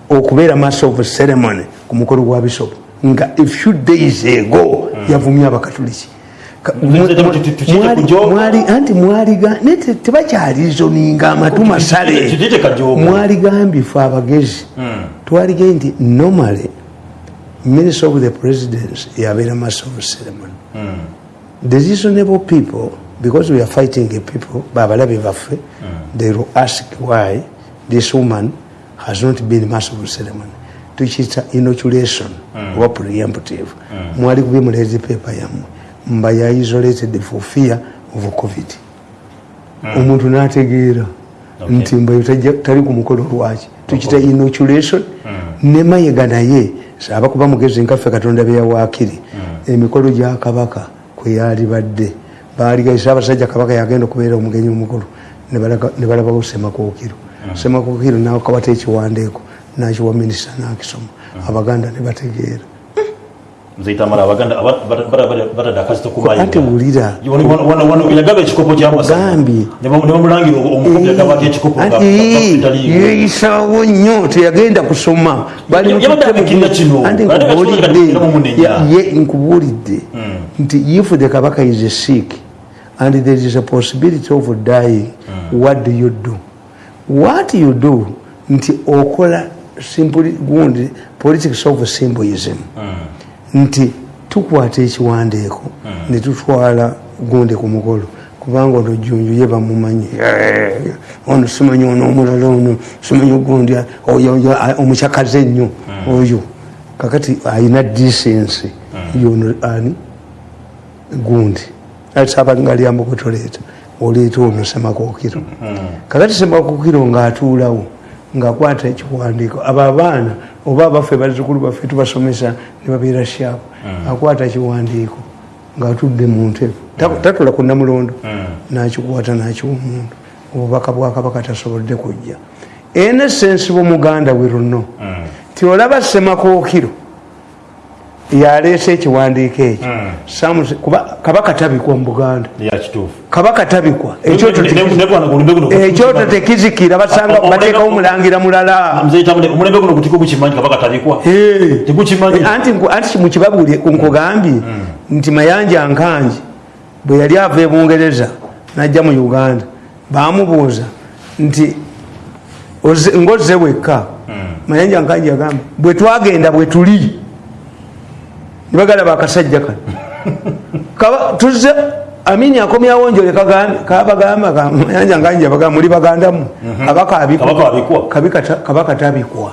okubeera master of ceremony ku mukolo gwa bishop nga a few days ago yavumye abakatuliki anti mwaliga tebakyalizoninga amatu masale mwaligambye fe abagezi twalige nti normally minister of the presidency yabeera master of ceremony the reasonable people because we are fighting a people babalabe baffe they will ask why this woman has not been of ceremony tukiyita inoculation oba preemptive. Mwali kubye muleze paper yammwe mba ya isolated for fear of covid. Omuntu n'ategeera. Nti mbayo tajja- tali ku mukolo lwaki? Tukita inoculation. Ne mayiga naye saaba kuba mugezi nkaffe katonda beyawaakiri emikolo gya kabaka kwe yali badde. Baaligaisa abasajja kabaka yagenda okubeera omugenyi omukulu ne balabawo semakookiro semakookiro nakawata ekiwandiiko nakiwa minisita nakisoma. Abaganda ne bategeera muzeyi tamale abaganda aba- bata- bata- bata- batadde akazito ku mayi ate wulira. Yagaba ekikopo kyamasaba Gambye. ne bamulangira omukopi yagabako ekikopo yeeyisaawo nnyo teyagenda kusoma. Nkubuulidde, nkubuulidde nti if the kabaka is sick and there is a possibility of dying what do you do? What you do? Nti okola simply gundi politics of symbolism nti tukwata ekiwandiiko ne tutwala gundi ku mukolo kubanga ono jjunju ye bamumanyi Eh, ono simanyi ono omulala ono simanyi gundi omukyakaze ennyo oyo. Kakati ayina decency yono ani? Gundi. Asabalinga lyamukutoleeta oleeta ono semakookiro kakati semakookiro ng'atuulawo ng'akwata ekiwandiiko. Abo abaana oba abaffe bazzukulu baffe tubasomesa ne babeera shapu akwata ekiwandiiko ng'atudde mu ntebe. Ta- tatula ku namulondo n'kikwata n'kiwa omuntu. Obubaka bwa kabaka tasobodde kujja. Enesensi b'omuganda we luno. Ti olaba semakookiro yaleese ekiwandiiko ekyo. Kuba kabaka tabikwa mu buganda. Kabaka tabikwa ekyoto teki- ekyoto tekizikira basanga bateekawo omulangira mulala. Tabikwa? Eh. anti mukibabuulye nkugambye nti mayanja nkanji bwe yali ava e bungereza najja mu uganda bamubuuza nti ngozze wekka? Mayanja nkanji yagamba bwe twagenda bwe tuli nibagalaba akasajja kano. Tuzze amini akomyawo njole kabagamba ka- mayanja nkanji yabagamba muli bagandamu. Kabaka abikwa. Kabaka tabikwa.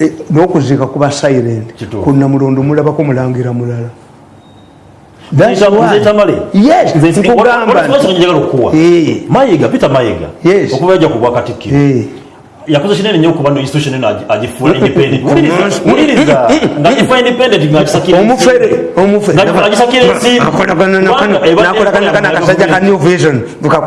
Eh, n'okuziika kuba silent ku namulondo mulabako mulangira mulala. Eh. mayiga peter mayiga? Okuva yajja ku bwakatikkiro Eh, yakoze kinene nnyo okuba no institution eno agi- agifuula independent Wuliriza, Mm. wuliriza ng'agifuula independent ng'agisakira omufere omufere Nga- agisakira ensimbi. Akolagana na kano- Kubanga eba- nakolaganagana eba- akasajja ka new vision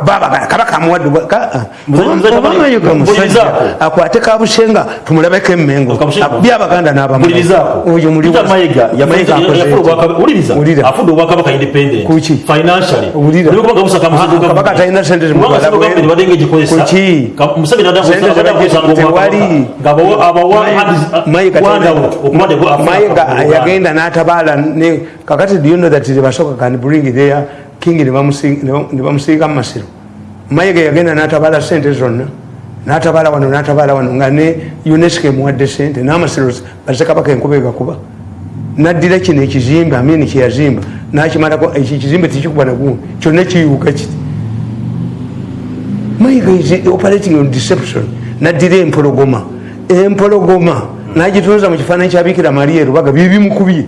Baba- kabaka amuwadde bwa- ka- ah. Nze- nze Oba Tamale, mayiga musajja mpulirizaako. akwate kabusenga tumulabeko emmengo Kabusenga. byabaganda mpulirizaako oyo muli peter mayiga Mayiga akoze yafuna eki? obwakabaka wuliriza Wulira. afudde obwakabaka independent Kuki? financially Wulira. Oli kubanga busaka mu Ah, central kabaka government. talina sente Kubanga zimutwala central government Mayiga yagenda n'atabaala ne kakati do you know that the basoka can bring their king ne bamusiika mu masiro? Mayiga yagenda n'atabaala sente zonna n'atabaala wano n'atabaala wano nga ne unesco emuwadde sente n'amasiro bazekabaka enkuba egakuba. Naddira kino ekizimbe amini kyeyazimba nakimalako ekyo ekizimbe tekikuba nagundi kyonna kiyuuka kiti. Mayiga is operating on deception naddira empologoma. Empologoma. Nagitunza mu kifaananyi kyabikira maria erubaga bibimukubye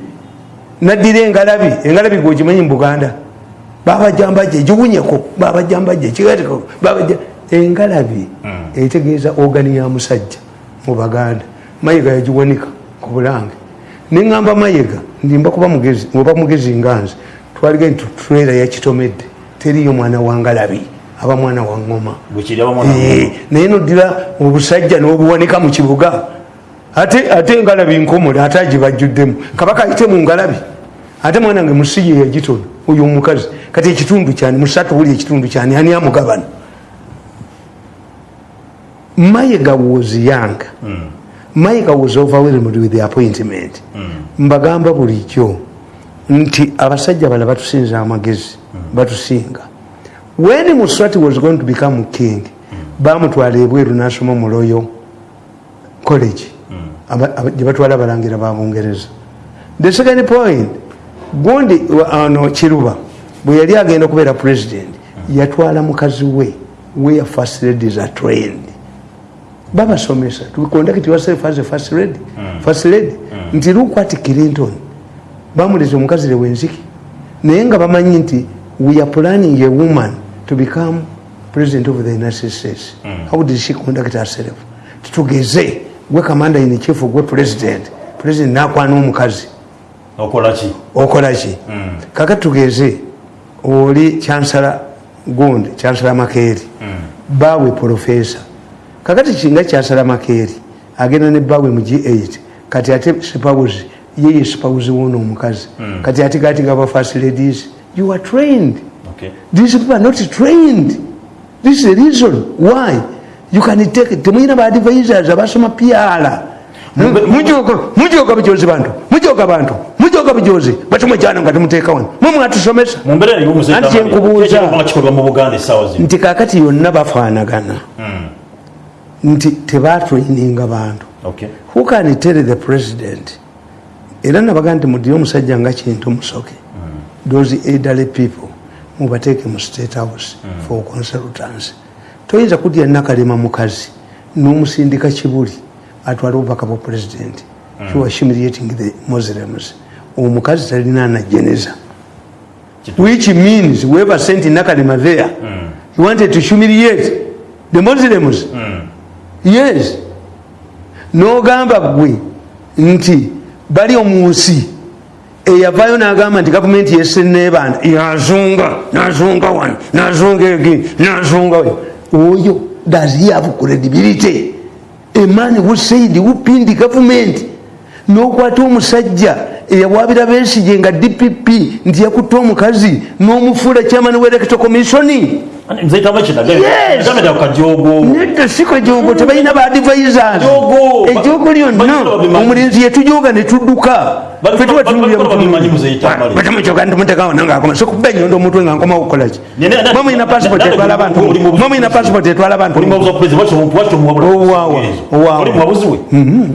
naddira engalabi engalabi gwekimanyi mu buganda. Babajambaje egiwunyeko babajambaje ekigatiko babaja engalabi etegeeza ogani ya musajja mu baganda. Mayiga yagiwanika ku bulange. Neŋŋamba mayiga ndimba kuba mugezi oba mugezi nganze twalige nti tulera yakitomedde teriyo mwana wa ngalabi aba mwana wa ngoma. Wa Eh, naye noddira obusajja n'obuwanika mu kibuga. Ate engalabi nkomole ate agibajjuddemu kabaka ayite mu ngalabi. Ate mwana nge musiye yagitona oyo omukazi. Kati ekitundu kyani musatu buli ekitundu kyani ani amugabana? Mayiga was young. Mayiga was overwhelmed with the appointment. Mbagamba bulijjo nti abasajja bala batusinza amagezi batusinga when muswati was going to become king bamutwala ebweru nasoma mu royal college. Aba- gye batwala abalangira ba bungereza. The second point gundi ano kiruba bwe yali agenda okubeera president yatwala mukazi we where first ladies are trained babasomesa to conduct yourself as a first lady first lady. Nti look at clinton bamuleza omukazi lewenziki naye nga bamanyi nti we are planning a woman to become president of the united states. How did she conduct herself? Titugeze gwe commander in chief gwe president. President nakwana omukazi okola ki? Okola ki? Kakati tugeze oli kyansala gundi kyansala makeeri bawe profesa kakati kinga kyansala makeeri agenda ne bawe mu g8 kati ate sipawuzi yeye sipawuzi wono omukazi. Kati ate gati gaba first ladies you are trained Okay. these people are not trained. This is the reason why you can take temuyina baadvisors abasoma pyala mujoga bujozi bantu mujoga bantu mujoga bujozi batumwe jana nga temuteeka wano. Mwe mwatusomesa mu mbeera Anti kyenkubuuza. kikolwa mu buganda essaawa zino. Nti kakati yonna bafaanagana. Nti tebatraininga bantu. Okay. who can tell the president? Era nabaga nti mudire omusajja nga kintu musoke. Those elderly people mubateeke mu state house for consultants toyinza kudya nakalema mukazi n'omusindika kibuli atwale obubaka bwa president. You are humiliating the muslims. Omukazi talina anajeneza which means whoever sent nakalema there he wanted to humiliate the muslims. Yes. N'ogamba gwe nti bali omunsi eyavaayo n'agamba nti gavumenti yesenebanda yazunga nazunga wano nazunga egi nazunga oyo does he have credibility? Eman who said who pinned government? N'okwata omusajja eyawabira besige nga dpp nti yakutte omukazi n'omufuula chairman w'electo commissioni nzeyitamu Yes. ekinagenda kajogo nedda si kajogo tebalina baadvisors Jogo. ejogo Ba- lyonna bajja babimanyi. omulenzi yetujoga netudduka Ba- ba- ba- ba- babimanyi muzeyita male. batamucoga ntimutekawo nangaakoma sokuba enyondo omutwe nga nkomawo okukolaki Ne- ne- ne- mwe mulina passport ne- ne- etwala abantu oli mu- mwe mulina passport etwala abantu oli mwabuzi wa pulezidenti waki waki omuwabula Owaawa, owaawa. oli mwabuzi we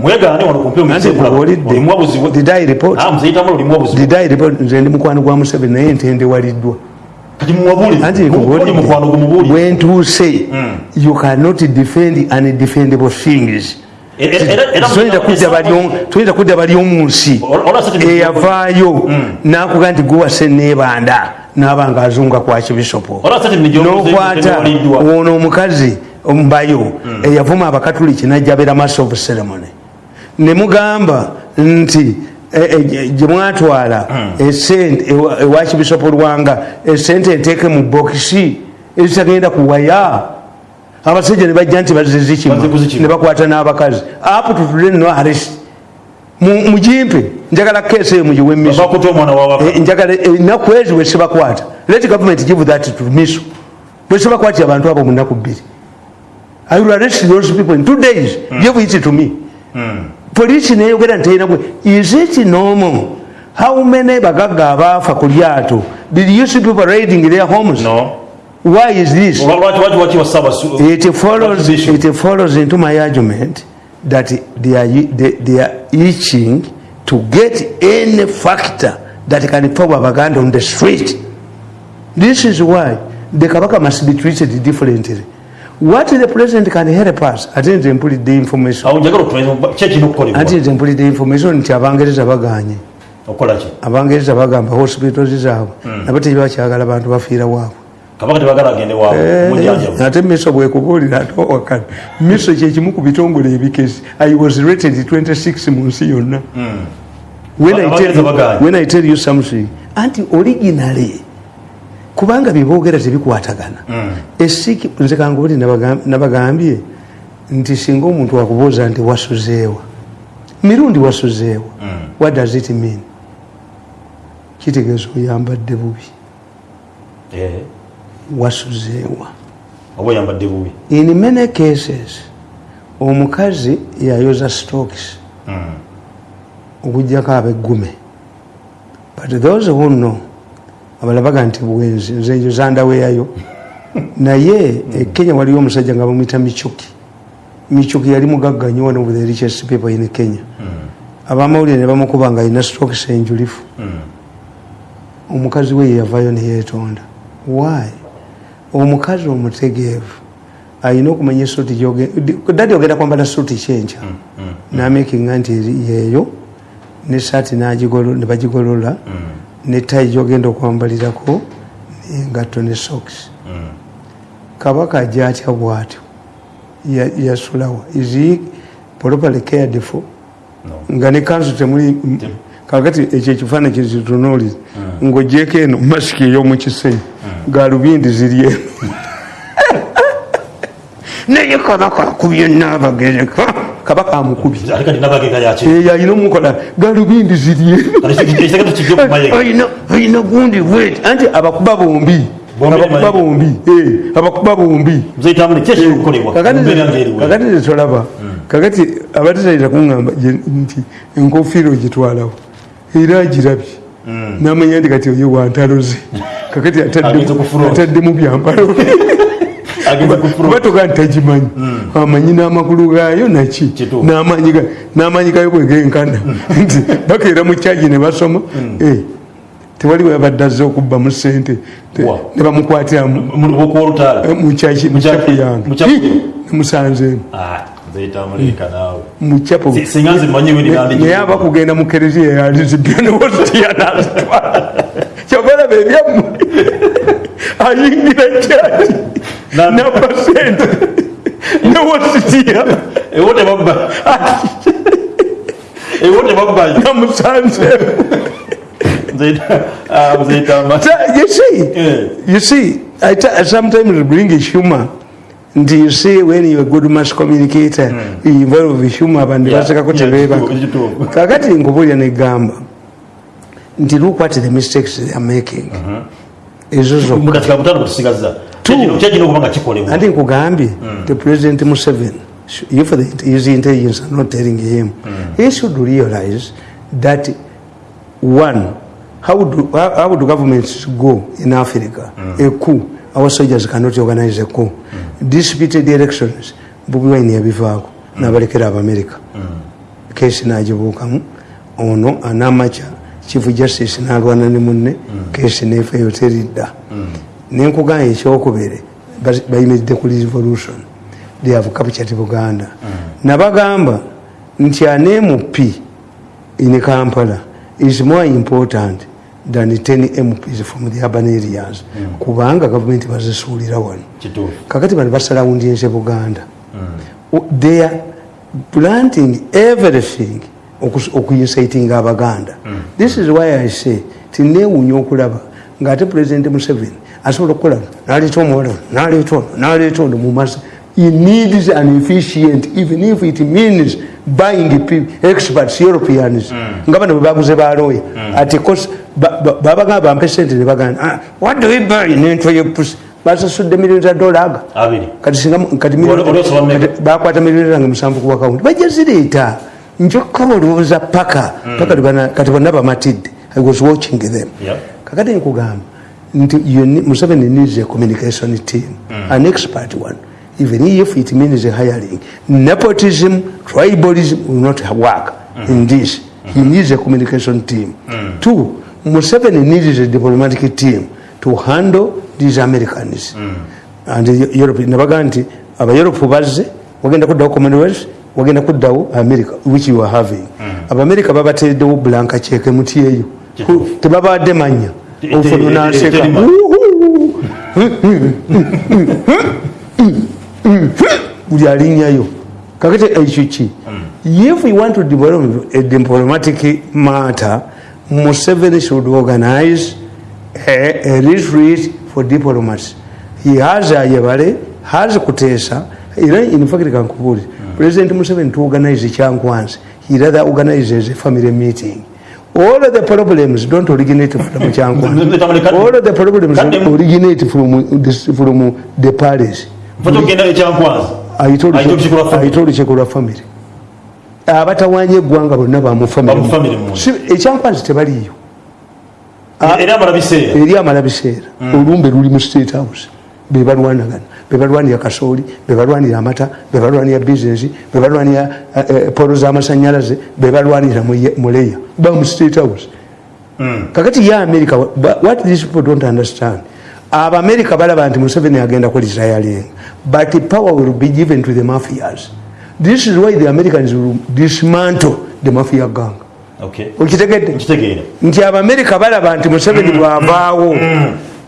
mwegane wano kumpe Nanti nkubuulidde. oli mwabuzi we Did I report? Nze ndi mukwano gwa museveni naye ntendewaliddwa gumubulire bwentuuse you cannot defend undefendable things Era- era- era- Toyinza kudda bali omu- toyinza kudda bali omu nsi. Ol- olwa sati- eyavaayo nakuga nti guwase neebanda naaba nga azunga kwa kibisopo. Nokwata ono omukazi ombayo eyavuma abakatuliki najjabera mass of ceremony. Nemugamba nti eh, eh, gye mwatwala esente ewa ewa kibisopo lwanga esente enteeke mu bokisi ezitagenda kuwaya abasajja ne bajja nti Bazze bazizikima kuzikima. ne bakwata n'abakazi. Apo tutule no arrest. Mu- mugimpe njagala keesi eyo mugiwe miso bakuta omwana wawaka Eh, njagala ennaku ezo wesebakwata let government give that to miso. Wesebakwatira abantu abo mu nnaku bbiri. I will arrest those people in two days. Give it to me polisi neyogera nti terina gwe is it normal? How many bagagga abaafa ku lyato? Did you see people raiding their homes? No. Why is this? It follows it follows into my argument that they are they, they are itching to get any factor that can power Baganda on the street. This is why the Kabaka must be treated differently. What the president can help us, I think they put the information. awo njagala otumanyi ki ekirina okukolebwa Anti they put the information nti abangereza baganye. Abangereza bagamba hospitals zaabwe. Nabo tebakyagala bantu bafiira waabwe. Mujanjabu ate miso bwekubuulira ate owakana miso kyekimu ku bitongole ebikezi i was rated 26 mu nsi yonna. You- when i tell you something anti originally kubanga byeboogera tebikwatagana. Esiki nze kangubuli nabagambye nti singa omuntu wakubooza nti wasuzeewa mirundi wasuzeewa what does it mean? Kitegeeza oyambadde bubi. Eh, wasuzeewa. Oba oyambadde bubi? In many cases omukazi yayoza stocks okugjako abeggume but those who know abalabaga nti bwenzi nze njo zandaweyayo. Naye e kenya waliyo omusajja nga bamwita michuki michuki yali mugagga nnyo one of the richest people in kenya. Abamawulire ne bamukuba nga alina stocks enjulifu omukazi we yeyavayo neyetonda why? Omukazi omutegeevu alina okumanya esuuti dadi ogenda kwambala suuti kyenkya. Namakinga nti yeeyo ne saati nagigolo- ne tayi gyogenda okwambalirako nengatto ne socks. Kabaka ajja atya bwatyo. Ya- yasulawa. Is properly cared for? Nga ne kanzu temuli kakati ekyo ekifaananyi kizitunuuliza ng'ogyeko eno masiki ey'omukisenyi galubindi ziri eno naye kabaka akubye naabagereka kabaka amukubye ate kati nabagega yaki eyo alina omukola galubindi olina gundi bweti anti abakuba bombi. Bombi abakuba bombi. Eh, abakuba bombi. Ki ekirina okukolebwa kakati kakati tetolaba kakati abatetayita kuŋŋamba gye- nti enkofiira ogitwalawo era agirabye namanya nti kati oyo kakati Agenze ku front. ataddemu ku kuba toga nti tagimanyi amanyi n'amakulu gaayo naki. N'amaanyi ga- n'amaanyi gayo bwegenkana nti bakeera mu kyagi ne basoma. Eh, tewali webadde azze okubbamu sente ne bamukwatiramu olutaala mukyaki mukyapu yange. Nemusanzeemu nzeyitamu leeka naawe. Mukyapu Si- singa nze mmanyi we nandi naye aba kugenda mu kereziya yalizibya newositiya nazitwala kyobalaba ebyammwe ayingira kyaki Na- naba sente newositiya ewo tebabba ewo tebabbayo So, you see, kakati nkubulya negamba nti look the mistakes they are making ezo zokka anti nkugambye the president museveni if the, his intelligence are not telling him. He should realize that one how do, how, do governments go in africa? A coup. Our soldiers cannot organize a coup. Disputed elections bobi wine yabivaako nabalekera abamerika kesi nagibuukamu. Ono anamaca chief justice nalwana ne munne kesi nefeyo teridda nenkugamba ekyokubiri bayimiridde ku revolution. They have captured buganda. Nabagamba nti an mp in kampala is more important than 10 mps from the urban areas. Kubanga gavumenti bazisuulira wano. Kakati bano basalawundinze buganda. O- they are planting everything okuincitinga abaganda. This is why i say tinewunya okulaba. Ngaate president museveni asobola okukola naleeta omuwala naleeta ono naleeta ono mumasa he needs an efficient even if it means buying pe- experts europeans. Nga bano bwebaguze baloya ati kos- ba- ba- babagamba bampe sente nebagamba "Ah, what do we buy? Nentwa yepusi basasudde milioni za dolaga kati singa kati bakwata milioni zange musanvu ku akawunti bajja njokka olowooza paka paka tubana- kati bonna bamatidde i was watching them. Kakati nkugamba nti museveni needs a communication team an expert one. Even if it means hiring nepotism tribalism will not work in this. He needs a communication team. Two museveni needs a diplomatic team to handle these americans. And nabaga nti abaeurope bazze wagenda kuddawo commonwealth wagenda kuddawo america which you are having. Abamerika babatereddewo blanka kyeke muti eyo tebabadde manya. Naseka terima. buli alinyayo. Kakati ekyo ki if you want to develop a diplomatic matter museveni should organize a, a retreat for diplomats. He has ayebale has kuteesa era in fact kankubulire president museveni to organize kyankwanzi he rather organizes a family meeting. All of the problems don't originate from kyankwanzi all of the problems originate from, this, from the Ayita olukiiko lwa family. abatawanya eggwanga bonna bamufamire munda. ekyankwanzi tebaliyo eri amala biseera olumbe luli mu state house. Bebalwanagana bebalwanira kasooli bebalwanira amata bebalwanira bizinesi bebalwanira eh, eh, polo z'amasanyalaze bebalwanira mu- mu leya. Ba mu state house. Kakati ye america what these people don't understand abamerika balaba nti museveni agenda kulitayalinga but power will be given to the mafias. This is why the americans will dismantle the mafia gang. Okay. okitegedde? Nti abamerika balaba nti museveni bwavaawo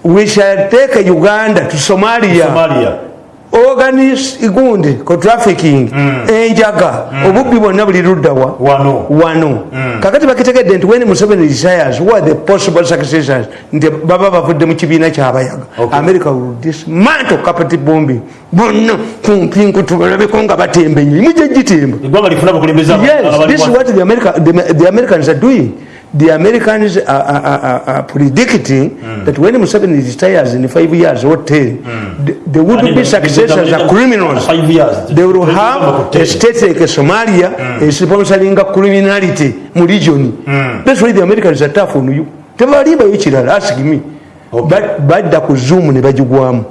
we shall take uganda to somalia. Somalia. Organis gundi ko trafficking. Enjaga. Obubbi bwonna buli luddawa wano. Wano. Kakati bakitegedde nti when museveni retires who are the possible successors? Nti baba bavudde mu kibiina kyabayaga Okay. america will dismantle capital bombing. Bonna kumpi nkutubalabeko nga batemba enyo mujja gitemba Yes, this is what the, America, the, the Americans are doing. The Americans are, are, are, are predicting that when Museveni retires in five years or ten, th- there would And be successors as criminals. Five years. They will They have a state like Somalia is sponsoring criminality mu region. That's why the Americans are tough on you. tebalibayo kirala ask me Okay. Ba- badda ku zoom ne bagigwamu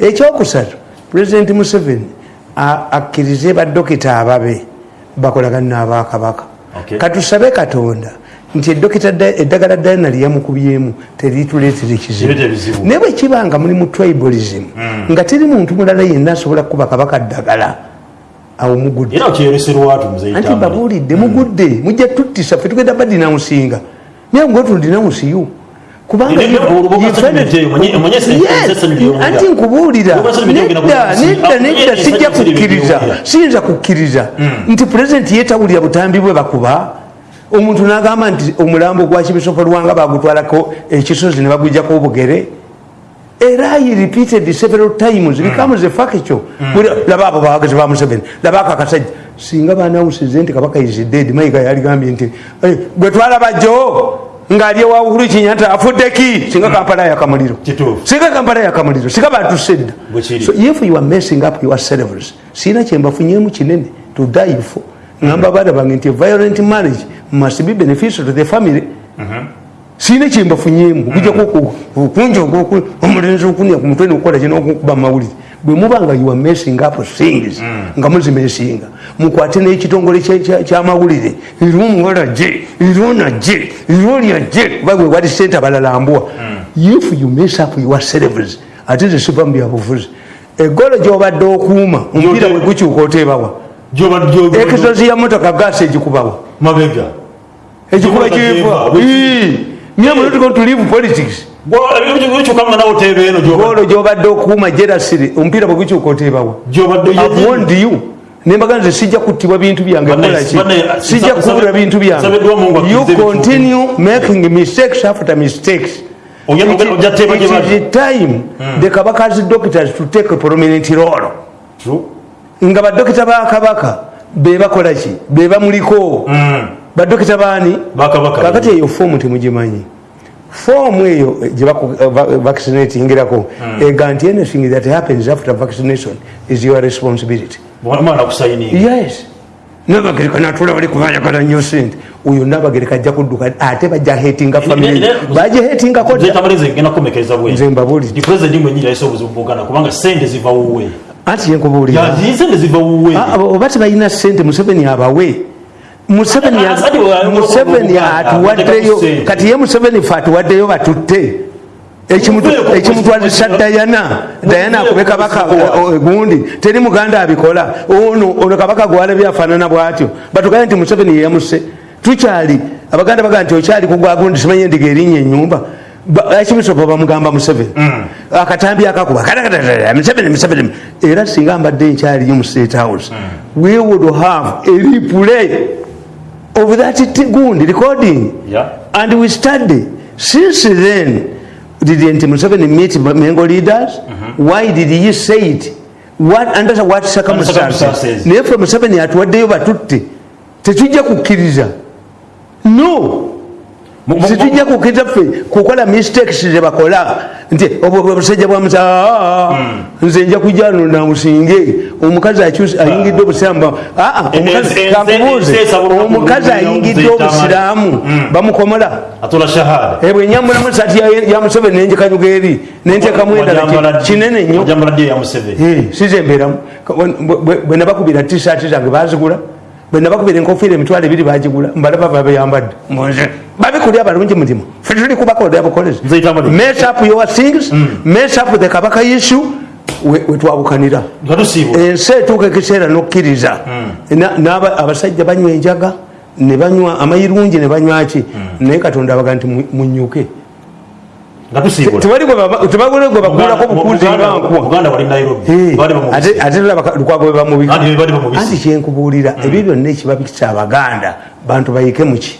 ekyokusatu president museveni akkirize badokita ababe bakolagana n'abakabaka Okay. katusabe katonda nti eddagala dayina lyeyamukubyemu terituleetera ekizibu. Naye bwe kiba nga muli mu tribalism nga teri muntu mulala yenna asobola kukuba kabaka ddagala awo mugudde. Era okyeyoleserwatu muzeyi anti tambale. babuulidde mugudde mujja tuttisa fe tugenda badinawusinga naye ngotundinawusiyo kubanga Nene- nene- olubuga ye- sentiment eyo, mwenye- mwenye se- Yes, se- sentiment eyo anti nkubuulira nedda nedda nedda sijja kukkiriza siyinza kukkiriza. Nti pulezidenti yetawulira butambi bwe bakuba omuntu n'agamba nti omulambo gwa kibisopo lwanga bagutwalako ekisozi ne bagujjako obugere. Era he repeated several times becomes a factual Buli- laba abo bawagezi ba museveni laba ako akasajja singa banawusize nti kabaka is dead mayiga yaligambye nti "Eh, gwe twalaba jo ng'ali ewa uhuru kinyata afudde ki? Singa kampala yakamuliro singa kampala yakamuliro singa batuse dda Bwe kiri. so if you are messing up yourselves siina kyembafunyemu kinene to die for ngamba baana bange nti violent marriage must be beneficial to the family. Siina kyembafunyemu kujakunja omulenzi okunya ku mutwe nokukola kino okukuba mawulire bwe muba nga you are messing up things nga muzimesinga mukwate n'ekitongole kyamawulire. Irumuwala je irona je irolya je oba bwe wali sente abalala mbwa if you mess up yourselves ate ze siva mu byabufuzi egolo gyobadde okuuma omupiira bwe gukyuka oteebawa ekisozi ya motoka gaasi egikubawa mabega. Ekikuba Gikuba kiva kiva. mye munotigo to leave politics. Ekyukamanga nawe oteeba eno golo gyobadde okuuma jerasiri omupiira bwe gukyuka oteebawa gyobadde avond you nembaga nze sijja kuttibwa bintu byange Bane- kolaki bane- sijja sabe- kubula bintu sabeddwa Mungu byange you akkize ebituufu. continue making mistakes after mistakes. Oja- It- oja- ojja teeba it gye is bali. the time the kabakazi doctors to take a prominent role nga badokita ba kabaka bebakola ki? Bebamuliko badokita baani? Kakati eyo foomu temugimanyi. Foomu eyo gyebavaccinatingirako ega nti anything that happens after vaccination is your responsibility. Yes. Nabagereka natula bali kubayagala nnyo sente oyo nabagereka ajja kudduka ate bajja hetinga family. Ne- ne- bagihetingako dda anti yenkubuulira Ya, sente ziva wuwe. Ah, oba tebalina sente museveni abawe. Museveni Ati museveni wa- atuwaddeyo kati ye museveni fe atuwaddeyo batutte. Ekimutwazisa dayana dayana akube kabaka ku- o- o- gundi. Teri muganda abikola. Ono ono kabaka gwalabye afaanana bwatyo. Batugaye nti museveni yeyamuse tukyali abaganda bagaa nti okyali kugwa gundi simanyi endiga erinnya enyumba ekimisopo bamugamba museveni. Akatambi akakuba museveni era singa mbadde nkyaliyo mu state house we would have a replay of that gundi recording. Yeah. and we study since then didn't museveni meet mengo leaders? Why did he say it? What under what circumstances? naye fe museveni atuwaddeyo batutte. Tetujja kukkiriza. No situjja kukkiriza ffe kukola mistakes zebakola nti obwo bwe busajja bwa musa nze nja kujja no namusinge omukazi akyusa- ayingidde obusiraamu aa omukazi Ense- kankubuuze ense esaba olunaku omukazi olulala ayingidde omuzeyita obusiraamu. bamukomola. Atola shahada. Ebwenyamulamu sati ya- ya museveni nenjekanyuga eri nenteekamu endala ki- kinene nnyo. Wajambaladde ya museveni? Eh, sizembeeramu Ka- bwe- bwe- bwe nabakubira tisaati zange bazigula bwe nabakubira enkofiira emitwalo ebiri bagigula mbalaba babeyambadde mbunze babikulya abalungi mutima fe tuli kubakolera bukolezi mess up your things. Mess up the kabaka issue. We- wetwawukanira ensi etuuka ekiseera nokkiriza. N'aba- abasajja banywa enjaga ne banywa amayirungi ne banywaki naye katonda abaga nti mu- munyuke tebali gwe bakuulako bukuzi Buganda- ngankwa buganda wali nairobi. Baali bamubisa. ate ate laba lukwago bwe bamubika Anti bali bamubisa. anti kyenkubuulira ebyo byonna ekibabikisa abaganda bantu bayike muki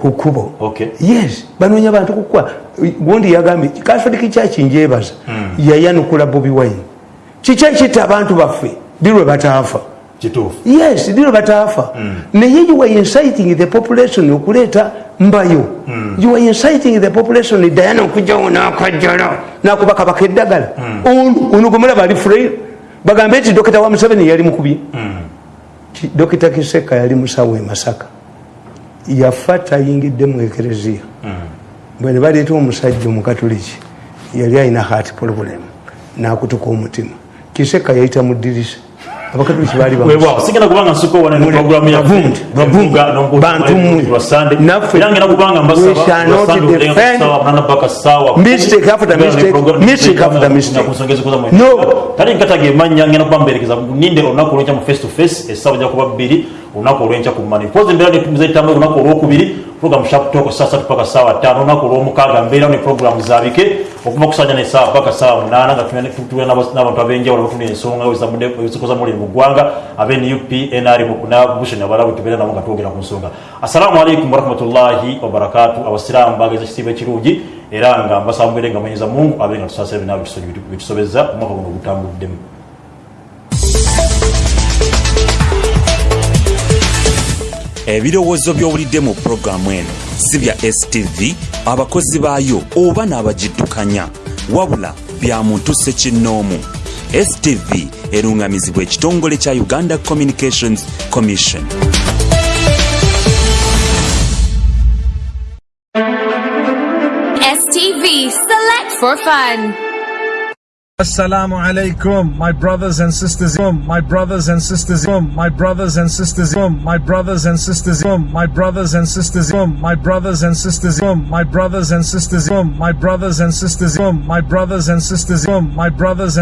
ku kkubo. Yes banoonya bantu kukuba gundi yagambye katoliki kyaki njebaza yayanukula bobi wine. Kiki ekitta abantu baffe? Dirwe bataafa yes dirwe bataafa. Naye you are inciting the population okuleeta mbayo. You are inciting the population dayana okujjawo nakajjala nakuba kabaka eddagala. Ono ono gwemulaba ali free? Bagambe nti dokita wa museveni yali mukubye Ki- dokita kiseka yali musawo e masaka. Yafa tayingidde mu ekereziya. Bwe ne baleeta omusajja omukatuliki yali alina heart problem nakutuka omutima. Kiseka yayita mu ddirisa abakatuliki baali bamusa webwawo sigenda kubanga nsuka wane ne Mule- programu bavundi, bavundi, bantu mmwe. Naffe- era ngenda kubanga We shall not defend. mistake after mistake, mistake after mistake. No. tali nkataga emanya ngenda kuba mberekeza ninde olunaku olwekya mu face to face essaawa ja kuba bbiri olunaku olwenkya ku mani. Mpozi embeera netuzaitambe olunaku olwokubiri program shaptoko saa satu paka sawa tano olunaku olwomukaaga mbeera ne programu zabike okuva kusanya nesaawa paka sawa munana nga tutuula n'abantu ab'enjawulo batuna ensonga ezikoza mulimu mu ggwanga abe nup nr nabusheni abalabu tubeera nabo nga twogera ku nsonga. Assalamu alaikum warahmatullahi wabarakatu abasiraamu bageza ekitiibwa ekirungi era nga mbasaba mubeere nga mwenyeza mungu abe nga tusaasira bina bitusobeza omwaka guno ogutambuddemu ebirowoozo by'owulidde mu pulogulaamu eno. Si bya stv abakozi baayo oba n'abagiddukanya wabula bya muntu sekinnoomu stv erungamizibwa ekitongole kya uganda communications commission. STV Select for Fun. Assalamu alaikum, my brothers and sisters, my brothers and sisters, my brothers and sisters, my brothers and sisters, my brothers and sisters, my brothers and sisters, my brothers and sisters, my brothers and sisters, my brothers and sisters, my brothers and